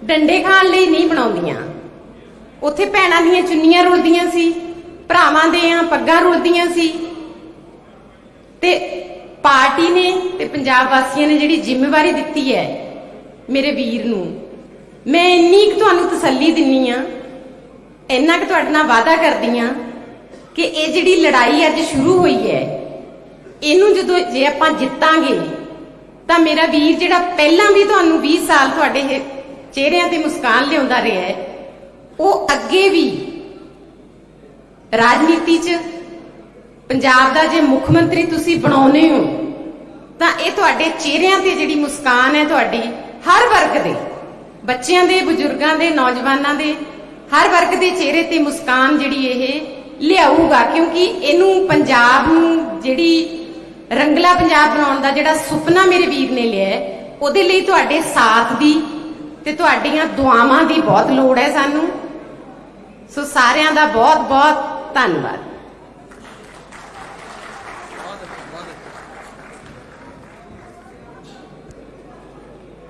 S8: ਡੰਡੇ ਖਾਣ ਲਈ ਨਹੀਂ ਬਣਾਉਂਦੀਆਂ। ਉੱਥੇ ਭੈਣਾਂ ਦੀਆਂ ਚੁੰਨੀਆਂ ਰੁਲਦੀਆਂ ਸੀ, ਭਰਾਵਾਂ ਦੀਆਂ ਪੱਗਾਂ ਰੁਲਦੀਆਂ ਸੀ। ਤੇ ਪਾਰਟੀ ਨੇ ਤੇ ਪੰਜਾਬ ਵਾਸੀਆਂ ਨੇ ਜਿਹੜੀ ਜ਼ਿੰਮੇਵਾਰੀ ਦਿੱਤੀ ਹੈ ਮੇਰੇ ਵੀਰ ਨੂੰ, ਮੈਂ ਇੰਨੀ ਕੁ ਤੁਹਾਨੂੰ ਤਸੱਲੀ ਦਿੰਨੀ ਆ, ਇੰਨਾ ਕੁ ਤੁਹਾਡੇ ਨਾਲ ਵਾਅਦਾ ਕਰਦੀ ਆ ਕਿ ਇਹ ਜਿਹੜੀ ਲੜਾਈ ਅੱਜ ਸ਼ੁਰੂ ਹੋਈ ਹੈ ਇਹਨੂੰ ਜਦੋਂ ਜੇ ਆਪਾਂ ਜਿੱਤਾਂਗੇ, ਤਾਂ ਮੇਰਾ ਵੀਰ ਜਿਹੜਾ ਪਹਿਲਾਂ ਵੀ ਤੁਹਾਨੂੰ 20 ਸਾਲ ਤੁਹਾਡੇ ਚਿਹਰਿਆਂ ਤੇ ਮੁਸਕਾਨ ਲਿਆਉਂਦਾ ਰਿਹਾ ਹੈ, ਉਹ ਅੱਗੇ ਵੀ ਰਾਜਨੀਤੀ 'ਚ, ਪੰਜਾਬ ਦਾ ਜੇ ਮੁੱਖ ਮੰਤਰੀ ਤੁਸੀਂ ਬਣਾਉਨੇ ਹੋ, ਤਾਂ ਇਹ ਤੁਹਾਡੇ ਚਿਹਰਿਆਂ ਤੇ ਜਿਹੜੀ ਮੁਸਕਾਨ ਹੈ ਤੁਹਾਡੀ ਹਰ ਵਰਗ ਦੇ, ਬੱਚਿਆਂ ਦੇ, ਬਜ਼ੁਰਗਾਂ ਦੇ, ਨੌਜਵਾਨਾਂ ਦੇ, ਹਰ ਵਰਗ ਦੇ ਚਿਹਰੇ ਤੇ ਮੁਸਕਾਨ ਜਿਹੜੀ ਇਹ ਲਿਆਊਗਾ, ਕਿਉਂਕਿ ਇਹਨੂੰ ਪੰਜਾਬ ਨੂੰ ਜਿਹੜੀ ਰੰਗਲਾ ਪੰਜਾਬ ਬਣਾਉਣ ਦਾ ਜਿਹੜਾ ਸੁਪਨਾ ਮੇਰੇ ਵੀਰ ਨੇ ਲਿਆ ਹੈ, ਉਹਦੇ ਲਈ ਤੁਹਾਡੇ ਸਾਥ ਦੀ ਤੇ ਤੁਹਾਡੀਆਂ ਦੁਆਵਾਂ ਦੀ ਬਹੁਤ ਲੋੜ ਹੈ ਸਾਨੂੰ ਸੋ ਸਾਰਿਆਂ ਦਾ ਬਹੁਤ ਬਹੁਤ ਧੰਨਵਾਦ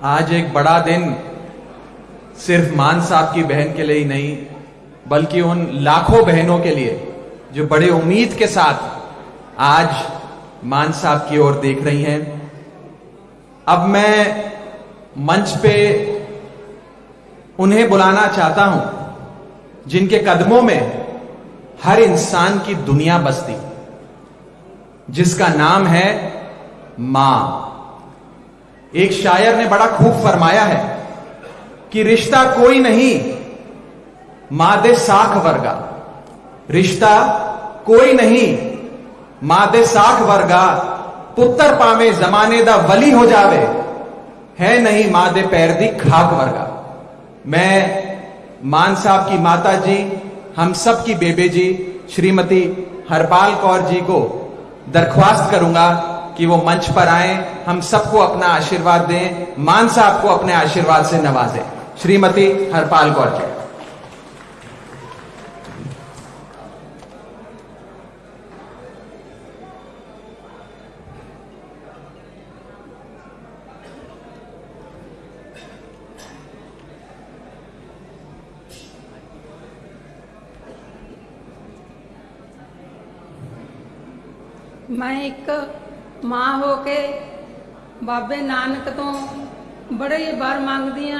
S1: आज एक बड़ा दिन सिर्फ मान साहब की बहन के लिए ही नहीं बल्कि उन लाखों बहनों के लिए जो बड़े उम्मीद के साथ आज मान साहब की ओर देख रही हैं। अब मैं मंच पे उन्हें बुलाना चाहता हूँ, जिनके कदमों में हर इंसान की दुनिया बसती, जिसका नाम है माँ। एक शायर ने बड़ा खूब फरमाया है कि रिश्ता कोई नहीं, माँ दे साख वर्गा। रिश्ता कोई नहीं माँ दे साख वर्गा पुत्र पावे जमाने दा वली हो जावे। है नहीं माँ दे पैर दी खाक वर्गा। मैं मान साहब की माता जी, हम सब की बेबे जी, श्रीमती हरपाल कौर जी को दरख्वास्त करूँगा कि वो मंच पर आए, हम सबको अपना आशीर्वाद दें, मान साहब को अपने आशीर्वाद से नवाजें। श्रीमती हरपाल कौर जी।
S14: ਮੈਂ ਇੱਕ ਮਾਂ ਹੋ ਕੇ ਬਾਬੇ ਨਾਨਕ ਤੋਂ ਬੜੇ ਹੀ ਵਰ ਮੰਗਦੀ ਆ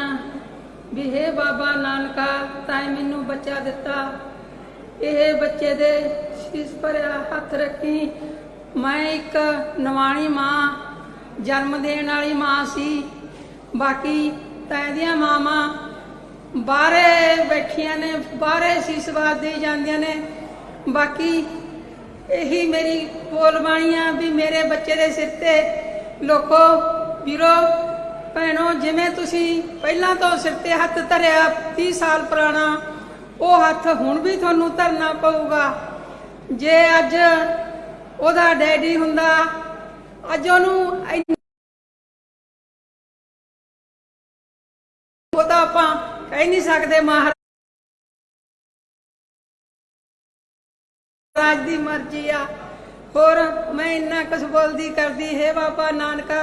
S14: ਵੀ ਹੇ ਬਾਬਾ ਨਾਨਕਾ ਤੈਂ ਮੈਨੂੰ ਬੱਚਾ ਦਿੱਤਾ। ਇਹ ਬੱਚੇ ਦੇ ਸੀਸ ਭਰਿਆ ਹੱਥ ਰੱਖੀ। ਮੈਂ ਇੱਕ ਨਵਾਣੀ ਮਾਂ, ਜਨਮ ਦੇਣ ਵਾਲੀ ਮਾਂ ਸੀ। ਬਾਕੀ ਤੈਂ ਦੀਆਂ ਮਾਵਾਂ ਬਾਹਰੇ ਬੈਠੀਆਂ ਨੇ, ਬਾਹਰੇ ਸੀਸ ਵਾਦੀ ਜਾਂਦੀਆਂ ਨੇ। ਬਾਕੀ ਇਹੀ ਮੇਰੀ ਬੋਲ ਬਾਣੀ ਆ ਵੀ ਮੇਰੇ ਬੱਚੇ ਦੇ ਸਿਰ ਤੇ ਲੋਕੋ, ਵੀਰੋ, ਭੈਣੋ, ਜਿਵੇਂ ਤੁਸੀਂ ਪਹਿਲਾਂ ਤੋਂ ਸਿਰ ਤੇ ਹੱਥ ਧਰਿਆ 30 ਸਾਲ ਪੁਰਾਣਾ, ਉਹ ਹੱਥ ਹੁਣ ਵੀ ਤੁਹਾਨੂੰ ਧਰਨਾ ਪਊਗਾ। ਜੇ ਅੱਜ ਉਹਦਾ ਡੈਡੀ ਹੁੰਦਾ, ਅੱਜ ਉਹਨੂੰ ਇੰਨੀ- ਉਹ ਤਾਂ ਆਪਾਂ ਕਹਿ ਨਹੀਂ ਸਕਦੇ ਮਹਾਰਾਜ ਰਾਜ ਦੀ ਮਰਜ਼ੀ ਆ ਹੋਰ ਮੈਂ ਇੰਨਾ ਕੁਝ ਬੋਲਦੀ ਕਰਦੀ ਹੈ ਬਾਬਾ ਨਾਨਕਾ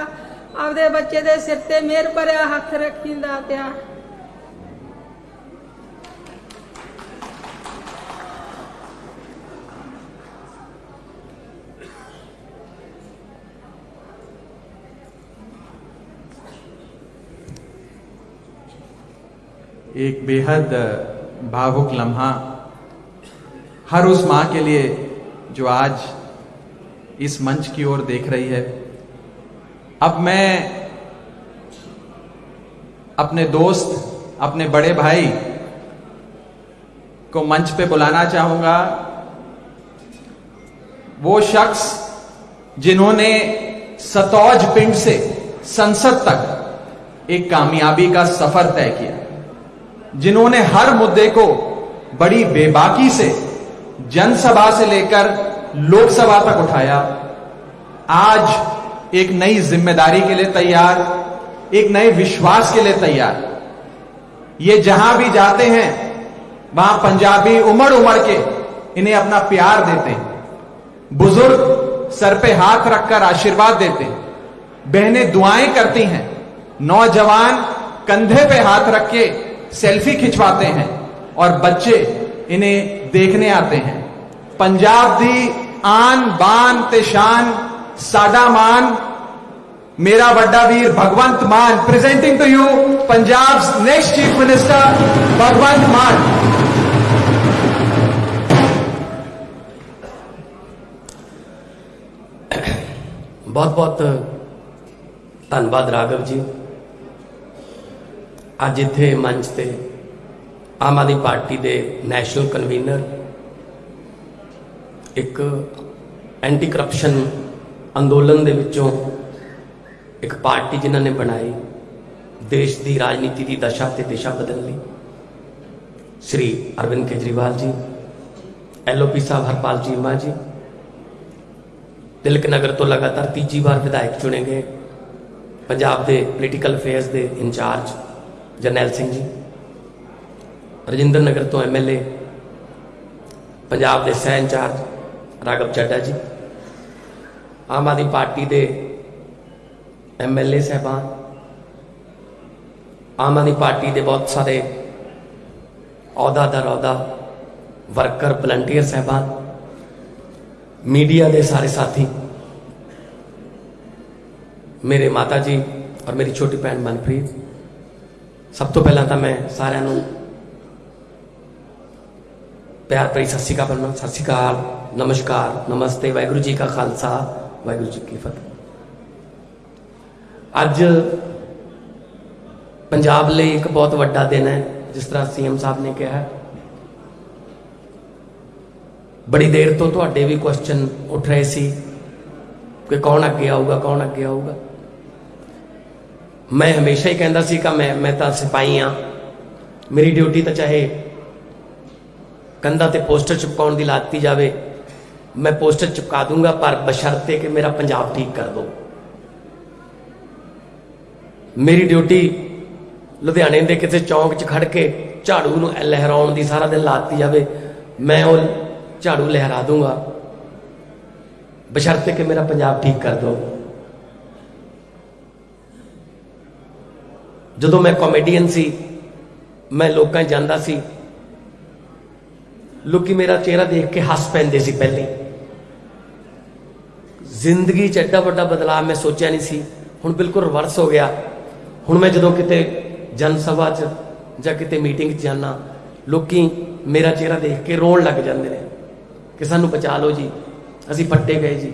S14: ਆਪਦੇ ਬੱਚੇ ਦੇ ਸਿਰ ਤੇ ਮਿਹਰ ਭਰਿਆ ਹੱਥ ਰੱਖੀਂਦਾ ਪਿਆ
S1: एक बेहद भावुक लम्हा हर उस माँ के लिए जो आज इस मंच की ओर देख रही है। अब मैं अपने दोस्त, अपने बड़े भाई को मंच पे बुलाना चाहूँगा। वो शख्स जिन्होंने सतौज पिंड से संसद तक एक कामयाबी का सफ़र तय किया, जिन्होंने हर मुद्दे को बड़ी बेबाकी से जनसभा से लेकर लोकसभा तक उठाया। आज एक नई ज़िम्मेदारी के लिए तैयार, एक नए विश्वास के लिए तैयार। ये जहाँ भी जाते हैं, वहाँ पंजाबी उमड़ उमड़ के इन्हें अपना प्यार देते हैं। बुज़ुर्ग सर पे हाथ रखकर आशीर्वाद देते हैं। बहनें दुआएँ करती हैं। नौजवान कंधे पे हाथ रख के सेल्फी खिंचवाते हैं। और बच्चे इन्हें देखने आते हैं पंजाब दी आन बान ते शान साडा मान मेरा वड्डा वीर Bhagwant Mann presenting to you Punjab next chief minister Bhagwant Mann
S15: ਬਹੁਤ ਬਹੁਤ ਧੰਨਵਾਦ ਰਾਘਵ ਜੀ ਅੱਜ ਇੱਥੇ ਮੰਚ ਤੇ ਆਮ ਆਦਮੀ ਪਾਰਟੀ ਦੇ ਨੈਸ਼ਨਲ ਕਨਵੀਨਰ, ਇੱਕ ਐਂਟੀ ਕਰਪਸ਼ਨ ਅੰਦੋਲਨ ਦੇ ਵਿੱਚੋਂ ਇੱਕ ਪਾਰਟੀ ਜਿਨ੍ਹਾਂ ਨੇ ਬਣਾਈ, ਦੇਸ਼ ਦੀ ਰਾਜਨੀਤੀ ਦੀ ਦਸ਼ਾ ਤੇ ਦਿਸ਼ਾ ਬਦਲਣ ਲਈ। ਸ਼੍ਰੀ ਅਰਵਿੰਦ ਕੇਜਰੀਵਾਲ ਜੀ ਐਲਓਪੀ ਸਾਹਿਬ ਹਰਪਾਲ ਚੀਮਾ ਜੀ, ਤਿਲਕ ਨਗਰ ਤੋਂ ਲਗਾਤਾਰ ਤੀਜੀ ਵਾਰ ਵਿਧਾਇਕ ਚੁਣੇ ਗਏ। ਪੰਜਾਬ ਦੇ ਪੋਲੀਟੀਕਲ ਅਫੇਅਰਸ ਦੇ ਇੰਚਾਰਜ ਜਰਨੈਲ ਸਿੰਘ ਜੀ ਰਜਿੰਦਰ ਨਗਰ ਤੋਂ ਐਮਐਲਏ ਪੰਜਾਬ ਦੇ ਸਹਿ ਇੰਚਾਰਜ ਰਾਗਵ ਚੱਡਾ ਜੀ, ਆਮ ਆਦਮੀ ਪਾਰਟੀ ਦੇ ਐਮਐਲਏ ਸਹਿਬਾਨ, ਆਮ ਆਦਮੀ ਪਾਰਟੀ ਦੇ ਬਹੁਤ ਸਾਰੇ ਅਹੁਦਾਦਾਰ, ਅਹੁਦਾ ਵਰਕਰ, ਵਲੰਟੀਅਰ ਸਹਿਬਾਨ, ਮੀਡੀਆ ਦੇ ਸਾਰੇ ਸਾਥੀ, ਮੇਰੇ ਮਾਤਾ ਜੀ ਔਰ ਮੇਰੀ ਛੋਟੀ ਭੈਣ ਮਨਪ੍ਰੀਤ, ਸਭ ਤੋਂ ਪਹਿਲਾਂ ਤਾਂ ਮੈਂ ਸਾਰਿਆਂ ਨੂੰ ਪਿਆਰ ਭਰੀ ਸਤਿ ਸ਼੍ਰੀ ਅਕਾਲ ਬੁਲਾਉਣਾ ਸਤਿ ਸ਼੍ਰੀ ਅਕਾਲ, ਨਮਸਕਾਰ, ਨਮਸਤੇ, ਵਾਹਿਗੁਰੂ ਜੀ ਕਾ ਖਾਲਸਾ, ਵਾਹਿਗੁਰੂ ਜੀ ਕੀ ਫਤਿਹ। ਅੱਜ ਪੰਜਾਬ ਲਈ ਇੱਕ ਬਹੁਤ ਵੱਡਾ ਦਿਨ ਹੈ, ਜਿਸ ਤਰ੍ਹਾਂ ਸੀਐਮ ਸਾਹਿਬ ਨੇ ਕਿਹਾ ਬੜੀ ਦੇਰ ਤੋਂ ਤੁਹਾਡੇ ਵੀ ਕੁਐਸਚਨ ਉੱਠ ਰਹੇ ਸੀ ਕਿ ਕੌਣ ਅੱਗੇ ਆਊਗਾ, ਕੌਣ ਅੱਗੇ ਆਊਗਾ। ਮੈਂ ਹਮੇਸ਼ਾ ਹੀ ਕਹਿੰਦਾ ਸੀ ਕਿ ਮੈਂ ਮੈਂ ਤਾਂ ਸਿਪਾਹੀ ਆ ਮੇਰੀ ਡਿਊਟੀ ਤਾਂ ਚਾਹੇ ਕੰਧਾਂ ਤੇ ਪੋਸਟਰ ਚਿਪਕਾਉਣ ਦੀ ਲਾਤੀ ਜਾਵੇ, ਮੈਂ ਪੋਸਟਰ ਚਿਪਕਾ ਦੂੰਗਾ, ਪਰ ਬਸ਼ਰਤੇ ਕਿ ਮੇਰਾ ਪੰਜਾਬ ਠੀਕ ਕਰ ਦੋ। ਮੇਰੀ ਡਿਊਟੀ ਲੁਧਿਆਣੇ ਦੇ ਕਿਸੇ ਚੌਂਕ 'ਚ ਖੜ ਕੇ ਝਾੜੂ ਨੂੰ ਲਹਿਰਾਉਣ ਦੀ ਸਾਰਾ ਦਿਨ ਲਾਤੀ ਜਾਵੇ, ਮੈਂ ਉਹ ਝਾੜੂ ਲਹਿਰਾ ਦੂੰਗਾ। ਬਸ਼ਰਤੇ ਕਿ ਮੇਰਾ ਪੰਜਾਬ ਠੀਕ ਕਰ ਦੋ। ਜਦੋਂ ਮੈਂ ਕਾਮੇਡੀਅਨ ਸੀ, ਮੈਂ ਲੋਕਾਂ 'ਚ ਜਾਂਦਾ ਸੀ ਲੋਕੀ ਮੇਰਾ ਚਿਹਰਾ ਦੇਖ ਕੇ ਹੱਸ ਪੈਂਦੇ ਸੀ ਪਹਿਲੇ। ਜ਼ਿੰਦਗੀ 'ਚ ਐਡਾ ਵੱਡਾ ਬਦਲਾਅ ਮੈਂ ਸੋਚਿਆ ਨਹੀਂ ਸੀ। ਹੁਣ ਬਿਲਕੁਲ ਰਿਵਰਸ ਹੋ ਗਿਆ। ਹੁਣ ਮੈਂ ਜਦੋਂ ਕਿਤੇ ਜਨ ਸਭਾ 'ਚ ਜਾਂ ਕਿਤੇ ਮੀਟਿੰਗ 'ਚ ਜਾਣਾ ਲੋਕੀ ਮੇਰਾ ਚਿਹਰਾ ਦੇਖ ਕੇ ਰੋਣ ਲੱਗ ਜਾਂਦੇ ਨੇ ਕਿ ਸਾਨੂੰ ਬਚਾ ਲਓ ਜੀ। ਅਸੀਂ ਪੱਟੇ ਗਏ ਜੀ।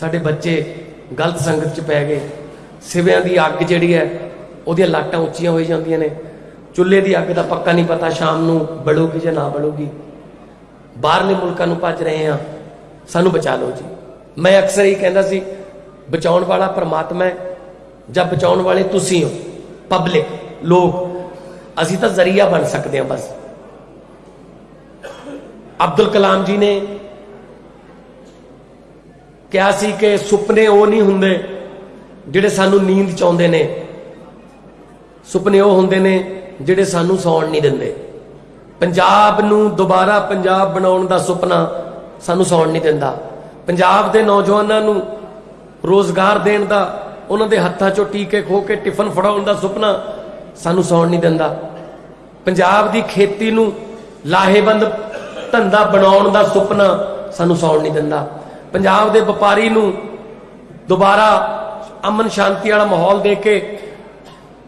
S15: ਸਾਡੇ ਬੱਚੇ ਗਲਤ ਸੰਗਤ 'ਚ ਪੈ ਗਏ। ਸਿਵਿਆਂ ਦੀ ਅੱਗ ਜਿਹੜੀ ਹੈ, ਉਹਦੀਆਂ ਲਾਟਾਂ ਉੱਚੀਆਂ ਹੋਈ ਜਾਂਦੀਆਂ ਨੇ। ਚੁੱਲ੍ਹੇ ਦੀ ਅੱਗ ਦਾ ਪੱਕਾ ਨਹੀਂ ਪਤਾ ਸ਼ਾਮ ਨੂੰ ਬਲੂਗੀ ਜਾਂ ਨਾ ਬਲੂਗੀ। ਬਾਹਰਲੇ ਮੁਲਕਾਂ ਨੂੰ ਭੱਜ ਰਹੇ ਆ ਸਾਨੂੰ ਬਚਾ ਲਓ ਜੀ। ਮੈਂ ਅਕਸਰ ਹੀ ਕਹਿੰਦਾ ਸੀ, ਬਚਾਉਣ ਵਾਲਾ ਪਰਮਾਤਮਾ ਹੈ, ਜਾਂ ਬਚਾਉਣ ਵਾਲੇ ਤੁਸੀਂ ਹੋ ਪਬਲਿਕ ਲੋਕ। ਅਸੀਂ ਤਾਂ ਜ਼ਰੀਆ ਬਣ ਸਕਦੇ ਹਾਂ ਬਸ। ਅਬਦੁਲ ਕਲਾਮ ਜੀ ਨੇ ਕਿਹਾ ਸੀ ਕਿ ਸੁਪਨੇ ਉਹ ਨਹੀਂ ਹੁੰਦੇ ਜਿਹੜੇ ਸਾਨੂੰ ਨੀਂਦ ਚ ਨੇ। ਸੁਪਨੇ ਉਹ ਹੁੰਦੇ ਨੇ ਜਿਹੜੇ ਸਾਨੂੰ ਸੌਣ ਨਹੀਂ ਦਿੰਦੇ। ਪੰਜਾਬ ਨੂੰ ਦੁਬਾਰਾ ਪੰਜਾਬ ਬਣਾਉਣ ਦਾ ਸੁਪਨਾ ਸਾਨੂੰ ਸੌਣ ਨਹੀਂ ਦਿੰਦਾ। ਪੰਜਾਬ ਦੇ ਨੌਜਵਾਨਾਂ ਨੂੰ ਰੋਜ਼ਗਾਰ ਦੇਣ ਦਾ, ਉਹਨਾਂ ਦੇ ਹੱਥਾਂ 'ਚੋਂ ਟੀਕੇ ਖੋ ਕੇ ਟਿਫਨ ਫੜਾਉਣ ਦਾ ਸੁਪਨਾ ਸਾਨੂੰ ਸੌਣ ਨਹੀਂ ਦਿੰਦਾ। ਪੰਜਾਬ ਦੀ ਖੇਤੀ ਨੂੰ ਲਾਹੇਵੰਦ ਧੰਦਾ ਬਣਾਉਣ ਦਾ ਸੁਪਨਾ ਸਾਨੂੰ ਸੌਣ ਨਹੀਂ ਦਿੰਦਾ। ਪੰਜਾਬ ਦੇ ਵਪਾਰੀ ਨੂੰ ਦੁਬਾਰਾ ਅਮਨ ਸ਼ਾਂਤੀ ਵਾਲਾ ਮਾਹੌਲ ਦੇ ਕੇ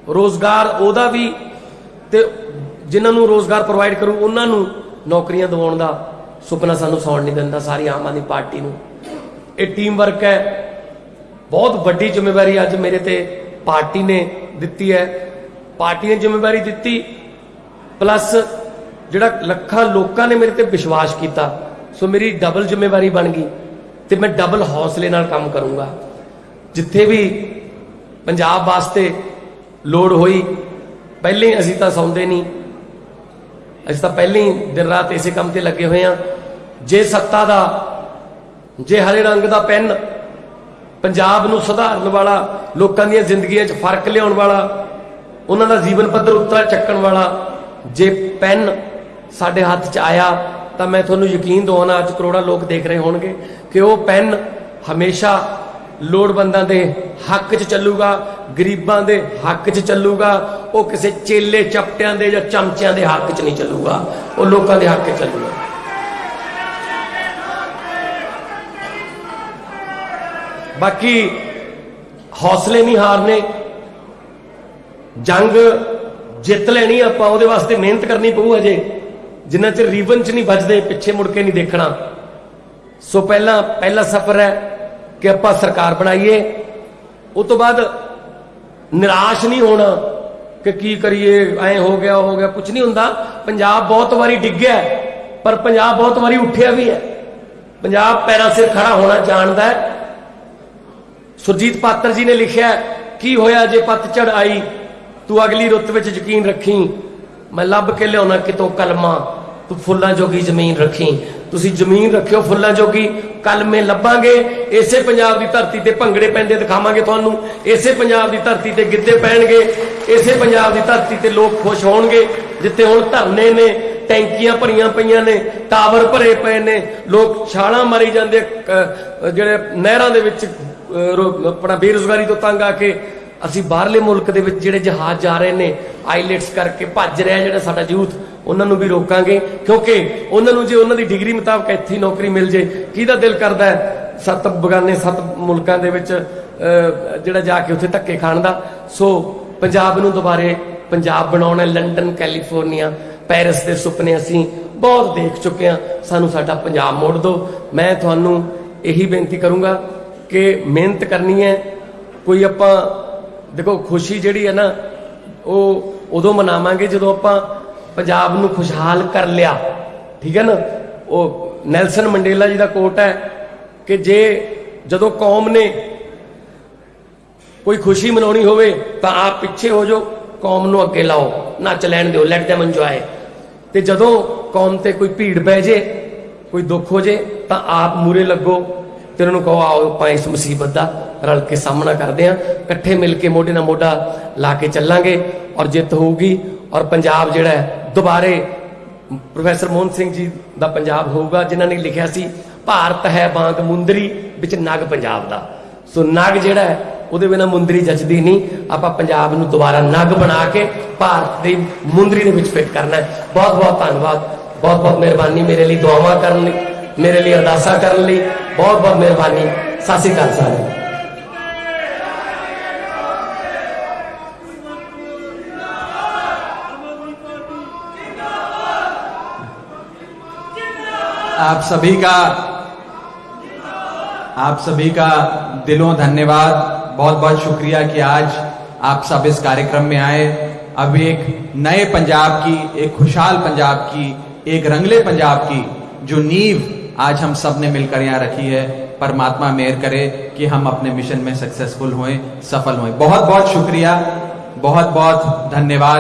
S15: ਰੋਜ਼ਗਾਰ ਉਹਦਾ ਵੀ ਤੇ ਜਿਨ੍ਹਾਂ ਨੂੰ ਰੋਜ਼ਗਾਰ ਪ੍ਰੋਵਾਈਡ ਕਰੂ, ਉਹਨਾਂ ਨੂੰ ਨੌਕਰੀਆਂ ਦਿਵਾਉਣ ਦਾ ਸੁਪਨਾ ਸਾਨੂੰ ਸੌਣ ਨਹੀਂ ਦਿੰਦਾ, ਸਾਰੀ ਆਮ ਆਦਮੀ ਪਾਰਟੀ ਨੂੰ। ਇਹ ਟੀਮ ਵਰਕ ਹੈ। ਬਹੁਤ ਵੱਡੀ ਜ਼ਿੰਮੇਵਾਰੀ ਅੱਜ ਮੇਰੇ ਤੇ ਪਾਰਟੀ ਨੇ ਦਿੱਤੀ ਹੈ। ਪਾਰਟੀ ਨੇ ਜ਼ਿੰਮੇਵਾਰੀ ਦਿੱਤੀ ਪਲੱਸ ਜਿਹੜਾ ਲੱਖਾਂ ਲੋਕਾਂ ਨੇ ਮੇਰੇ ਤੇ ਵਿਸ਼ਵਾਸ ਕੀਤਾ, ਸੋ ਮੇਰੀ ਡਬਲ ਜ਼ਿੰਮੇਵਾਰੀ ਬਣ ਗਈ ਤੇ ਮੈਂ ਡਬਲ ਹੌਸਲੇ ਨਾਲ ਕੰਮ ਕਰੂੰਗਾ। ਜਿੱਥੇ ਵੀ ਪੰਜਾਬ ਵਾਸਤੇ ਲੋੜ ਹੋਈ, ਪਹਿਲੇ ਹੀ ਅਸੀਂ ਤਾਂ ਸੌਂਦੇ ਨਹੀਂ। ਅਸੀਂ ਤਾਂ ਪਹਿਲੇ ਹੀ ਦਿਨ ਰਾਤ ਇਸੇ ਕੰਮ ਤੇ ਲੱਗੇ ਹੋਏ ਆ ਜੇ ਸੱਤਾ ਦਾ, ਜੇ ਹਰੇ ਰੰਗ ਦਾ ਪੈਨ ਪੰਜਾਬ ਨੂੰ ਸੁਧਾਰਨ ਵਾਲਾ, ਲੋਕਾਂ ਦੀਆਂ ਜ਼ਿੰਦਗੀਆਂ 'ਚ ਫ਼ਰਕ ਲਿਆਉਣ ਵਾਲਾ, ਉਹਨਾਂ ਦਾ ਜੀਵਨ ਪੱਧਰ ਉੱਤਰ ਚੱਕਣ ਵਾਲਾ, ਜੇ ਪੈਨ ਸਾਡੇ ਹੱਥ 'ਚ ਆਇਆ, ਤਾਂ ਮੈਂ ਤੁਹਾਨੂੰ ਯਕੀਨ ਦਵਾਉਣਾ, ਅੱਜ ਕਰੋੜਾਂ ਲੋਕ ਦੇਖ ਰਹੇ ਹੋਣਗੇ ਕਿ ਉਹ ਪੈਨ ਹਮੇਸ਼ਾ ਲੋੜਵੰਦਾਂ ਦੇ ਹੱਕ 'ਚ ਚੱਲੂਗਾ, ਗਰੀਬਾਂ ਦੇ ਹੱਕ 'ਚ ਚੱਲੂਗਾ, ਉਹ ਕਿਸੇ ਚੇਲੇ ਚਪਟਿਆਂ ਦੇ ਜਾਂ ਚਮਚਿਆਂ ਦੇ ਹੱਕ 'ਚ ਨਹੀਂ ਚੱਲੂਗਾ, ਉਹ ਲੋਕਾਂ ਦੇ ਹੱਕ 'ਚ ਚੱਲੂਗਾ। ਬਾਕੀ ਹੌਸਲੇ ਨਹੀਂ ਹਾਰਨੇ, ਜੰਗ ਜਿੱਤ ਲੈਣੀ ਆਪਾਂ, ਉਹਦੇ ਵਾਸਤੇ ਮਿਹਨਤ ਕਰਨੀ ਪਊ ਅਜੇ ਜਿੰਨਾ ਚਿਰ ਰੀਵਨ ਚ ਨਹੀਂ ਵੱਜਦੇ, ਪਿੱਛੇ ਮੁੜ ਕੇ ਨਹੀਂ ਦੇਖਣਾ। ਸੋ ਪਹਿਲਾ ਪਹਿਲਾ ਸਫ਼ਰ ਹੈ ਕਿ ਆਪਾਂ ਸਰਕਾਰ ਬਣਾਈਏ ਉਸ ਤੋਂ ਬਾਅਦ ਨਿਰਾਸ਼ ਨਹੀਂ ਹੋਣਾ ਕਿ ਕੀ ਕਰੀਏ, ਐ ਹੋ ਗਿਆ ਹੋ ਗਿਆ ਕੁਝ ਨਹੀਂ ਹੁੰਦਾ। ਪੰਜਾਬ ਬਹੁਤ ਵਾਰੀ ਡਿੱਗਿਆ ਪਰ ਪੰਜਾਬ ਬਹੁਤ ਵਾਰੀ ਉੱਠਿਆ ਵੀ ਹੈ। ਪੰਜਾਬ ਪੈਰਾਂ ਸਿਰ ਖੜਾ ਹੋਣਾ ਜਾਣਦਾ ਹੈ। ਸੁਰਜੀਤ ਪਾਤਰ ਜੀ ਨੇ ਲਿਖਿਆ ਕੀ ਹੋਇਆ ਜੇ ਪਤਝੜ ਆਈ? ਤੂੰ ਅਗਲੀ ਰੁੱਤ ਵਿੱਚ ਯਕੀਨ ਰੱਖੀ। ਮੈਂ ਲੱਭ ਕੇ ਲਿਆਉਣਾ ਕਿਤੋਂ ਕਲਮਾ, ਤੂੰ ਫੁੱਲਾਂ ਜੋਗੀ ਜ਼ਮੀਨ ਰੱਖੀ। ਤੁਸੀਂ ਜ਼ਮੀਨ ਰੱਖਿਓ ਫੁੱਲਾਂ ਜੋਗੀ ਕਲਮੇ ਲੱਭਾਂਗੇ। ਇਸੇ ਪੰਜਾਬ ਦੀ ਧਰਤੀ ਤੇ ਭੰਗੜੇ ਪੈਂਦੇ ਦਿਖਾਵਾਂਗੇ ਤੁਹਾਨੂੰ। ਇਸੇ ਪੰਜਾਬ ਦੀ ਧਰਤੀ ਤੇ ਗਿੱਧੇ ਪੈਣਗੇ। ਇਸੇ ਪੰਜਾਬ ਦੀ ਧਰਤੀ ਤੇ ਲੋਕ ਖੁਸ਼ ਹੋਣਗੇ। ਜਿੱਥੇ ਹੁਣ ਧਰਨੇ ਨੇ, ਟੈਂਕੀਆਂ ਭਰੀਆਂ ਪਈਆਂ ਨੇ, ਟਾਵਰ ਭਰੇ ਪਏ ਨੇ। ਲੋਕ ਛਾਲਾਂ ਮਾਰੀ ਜਾਂਦੇ ਜਿਹੜੇ ਨਹਿਰਾਂ ਦੇ ਵਿੱਚ ਰੋ- ਆਪਣਾ ਬੇਰੁਜ਼ਗਾਰੀ ਤੋਂ ਤੰਗ ਆ ਕੇ ਅਸੀਂ ਬਾਹਰਲੇ ਮੁਲਕ ਦੇ ਵਿੱਚ ਜਿਹੜੇ ਜਹਾਜ਼ ਜਾ ਰਹੇ ਨੇ, ਆਈਲੈਟਸ ਕਰਕੇ ਭੱਜ ਰਿਹਾ ਜਿਹੜਾ ਸਾਡਾ ਯੂਥ ਉਹਨਾਂ ਨੂੰ ਵੀ ਰੋਕਾਂਗੇ, ਕਿਉਂਕਿ ਉਹਨਾਂ ਨੂੰ ਜੇ ਉਹਨਾਂ ਦੀ ਡਿਗਰੀ ਮੁਤਾਬਕ ਇੱਥੇ ਨੌਕਰੀ ਮਿਲ ਜੇ, ਕਿਹਦਾ ਦਿਲ ਕਰਦਾ ਹੈ ਸੱਤ ਬਗਾਨੇ, ਸੱਤ ਮੁਲਕਾਂ ਦੇ ਵਿੱਚ ਜਿਹੜਾ ਜਾ ਕੇ ਉੱਥੇ ਧੱਕੇ ਖਾਣ ਦਾ? ਸੋ ਪੰਜਾਬ ਨੂੰ ਦੁਬਾਰੇ ਪੰਜਾਬ ਬਣਾਉਣਾ ਲੰਡਨ, ਕੈਲੀਫੋਰਨੀਆ, ਪੈਰਿਸ ਦੇ ਸੁਪਨੇ ਅਸੀਂ ਬਹੁਤ ਦੇਖ ਚੁੱਕੇ ਹਾਂ। ਸਾਨੂੰ ਸਾਡਾ ਪੰਜਾਬ ਮੋੜ ਦਿਓ। ਮੈਂ ਤੁਹਾਨੂੰ ਇਹੀ ਬੇਨਤੀ ਕਰੂੰਗਾ ਕਿ ਮਿਹਨਤ ਕਰਨੀ ਹੈ। ਕੋਈ ਆਪਾਂ, ਦੇਖੋ, ਖੁਸ਼ੀ ਜਿਹੜੀ ਹੈ ਨਾ, ਉਹ ਉਦੋਂ ਮਨਾਵਾਂਗੇ ਜਦੋਂ ਆਪਾਂ ਪੰਜਾਬ ਨੂੰ ਖੁਸ਼ਹਾਲ ਕਰ ਲਿਆ। ਠੀਕ ਹੈ ਨਾ? ਉਹ ਨੈਲਸਨ ਮੰਡੇਲਾ ਜੀ ਦਾ ਕੋਟ ਹੈ ਕਿ ਜੇ ਜਦੋਂ ਕੌਮ ਨੇ ਕੋਈ ਖੁਸ਼ੀ ਮਨਾਉਣੀ ਹੋਵੇ ਤਾਂ ਆਪ ਪਿੱਛੇ ਹੋ ਜਾਓ, ਕੌਮ ਨੂੰ ਅੱਗੇ ਲਾਓ, ਨੱਚ ਲੈਣ ਦਿਓ ਲੈਟ them enjoy ਤੇ ਜਦੋਂ ਕੌਮ ਤੇ ਕੋਈ ਭੀੜ ਬਹਿ ਜੇ, ਕੋਈ ਦੁੱਖ ਹੋ ਜੇ, ਤਾਂ ਆਪ ਮੂਰੇ ਲੱਗੋ ਤੇ ਉਹਨਾਂ ਨੂੰ ਕਹੋ, ਆਓ, ਆਪਾਂ ਇਸ ਮੁਸੀਬਤ ਦਾ ਰਲ ਕੇ ਸਾਹਮਣਾ ਕਰਦੇ ਆਂ ਇਕੱਠੇ ਮਿਲ ਕੇ ਮੋਢੇ ਨਾਲ ਮੋਢਾ ਲਾ ਕੇ ਚੱਲਾਂਗੇ ਔਰ ਜਿੱਤ ਹੋਊਗੀ ਔਰ ਪੰਜਾਬ ਜਿਹੜਾ ਹੈ ਦੁਬਾਰੇ ਪ੍ਰੋਫੈਸਰ ਮੋਹਨ ਸਿੰਘ ਜੀ ਦਾ ਪੰਜਾਬ ਹੋਊਗਾ, ਜਿਨ੍ਹਾਂ ਨੇ ਲਿਖਿਆ ਸੀ, ਭਾਰਤ ਹੈ ਬਾਂਗ ਮੁੰਦਰੀ, ਵਿੱਚ ਨਗ ਪੰਜਾਬ ਦਾ। ਸੋ ਨਗ ਜਿਹੜਾ ਹੈ, ਉਹਦੇ ਬਿਨਾ ਮੁੰਦਰੀ ਜੱਜਦੀ ਨਹੀਂ। ਆਪਾਂ ਪੰਜਾਬ ਨੂੰ ਦੁਬਾਰਾ ਨਗ ਬਣਾ ਕੇ ਭਾਰਤ ਦੀ ਮੁੰਦਰੀ ਦੇ ਵਿੱਚ ਫਿੱਟ ਕਰਨਾ ਹੈ। ਬਹੁਤ ਬਹੁਤ ਧੰਨਵਾਦ। ਬਹੁਤ ਬਹੁਤ ਮਿਹਰਬਾਨੀ ਮੇਰੇ ਲਈ ਦੁਆਵਾਂ ਕਰਨ ਲਈ, ਮੇਰੇ ਲਈ ਅਰਦਾਸਾਂ ਕਰਨ ਲਈ। ਬਹੁਤ ਬਹੁਤ ਮਿਹਰਬਾਨੀ। ਸਤਿ ਸ਼੍ਰੀ ਅਕਾਲ
S1: आप सभी का, आप सभी का दिलों धन्यवाद। बहुत बहुत शुक्रिया कि आज आप सब इस कार्यक्रम में आए। अब एक नए पंजाब की, एक खुशहाल पंजाब की, एक रंगले पंजाब की जो नींव आज हम सबने मिलकर यहाँ रखी है, परमात्मा मेहर करे कि हम अपने मिशन में सक्सेसफुल हों सफल हों बहुत बहुत शुक्रिया, बहुत बहुत धन्यवाद।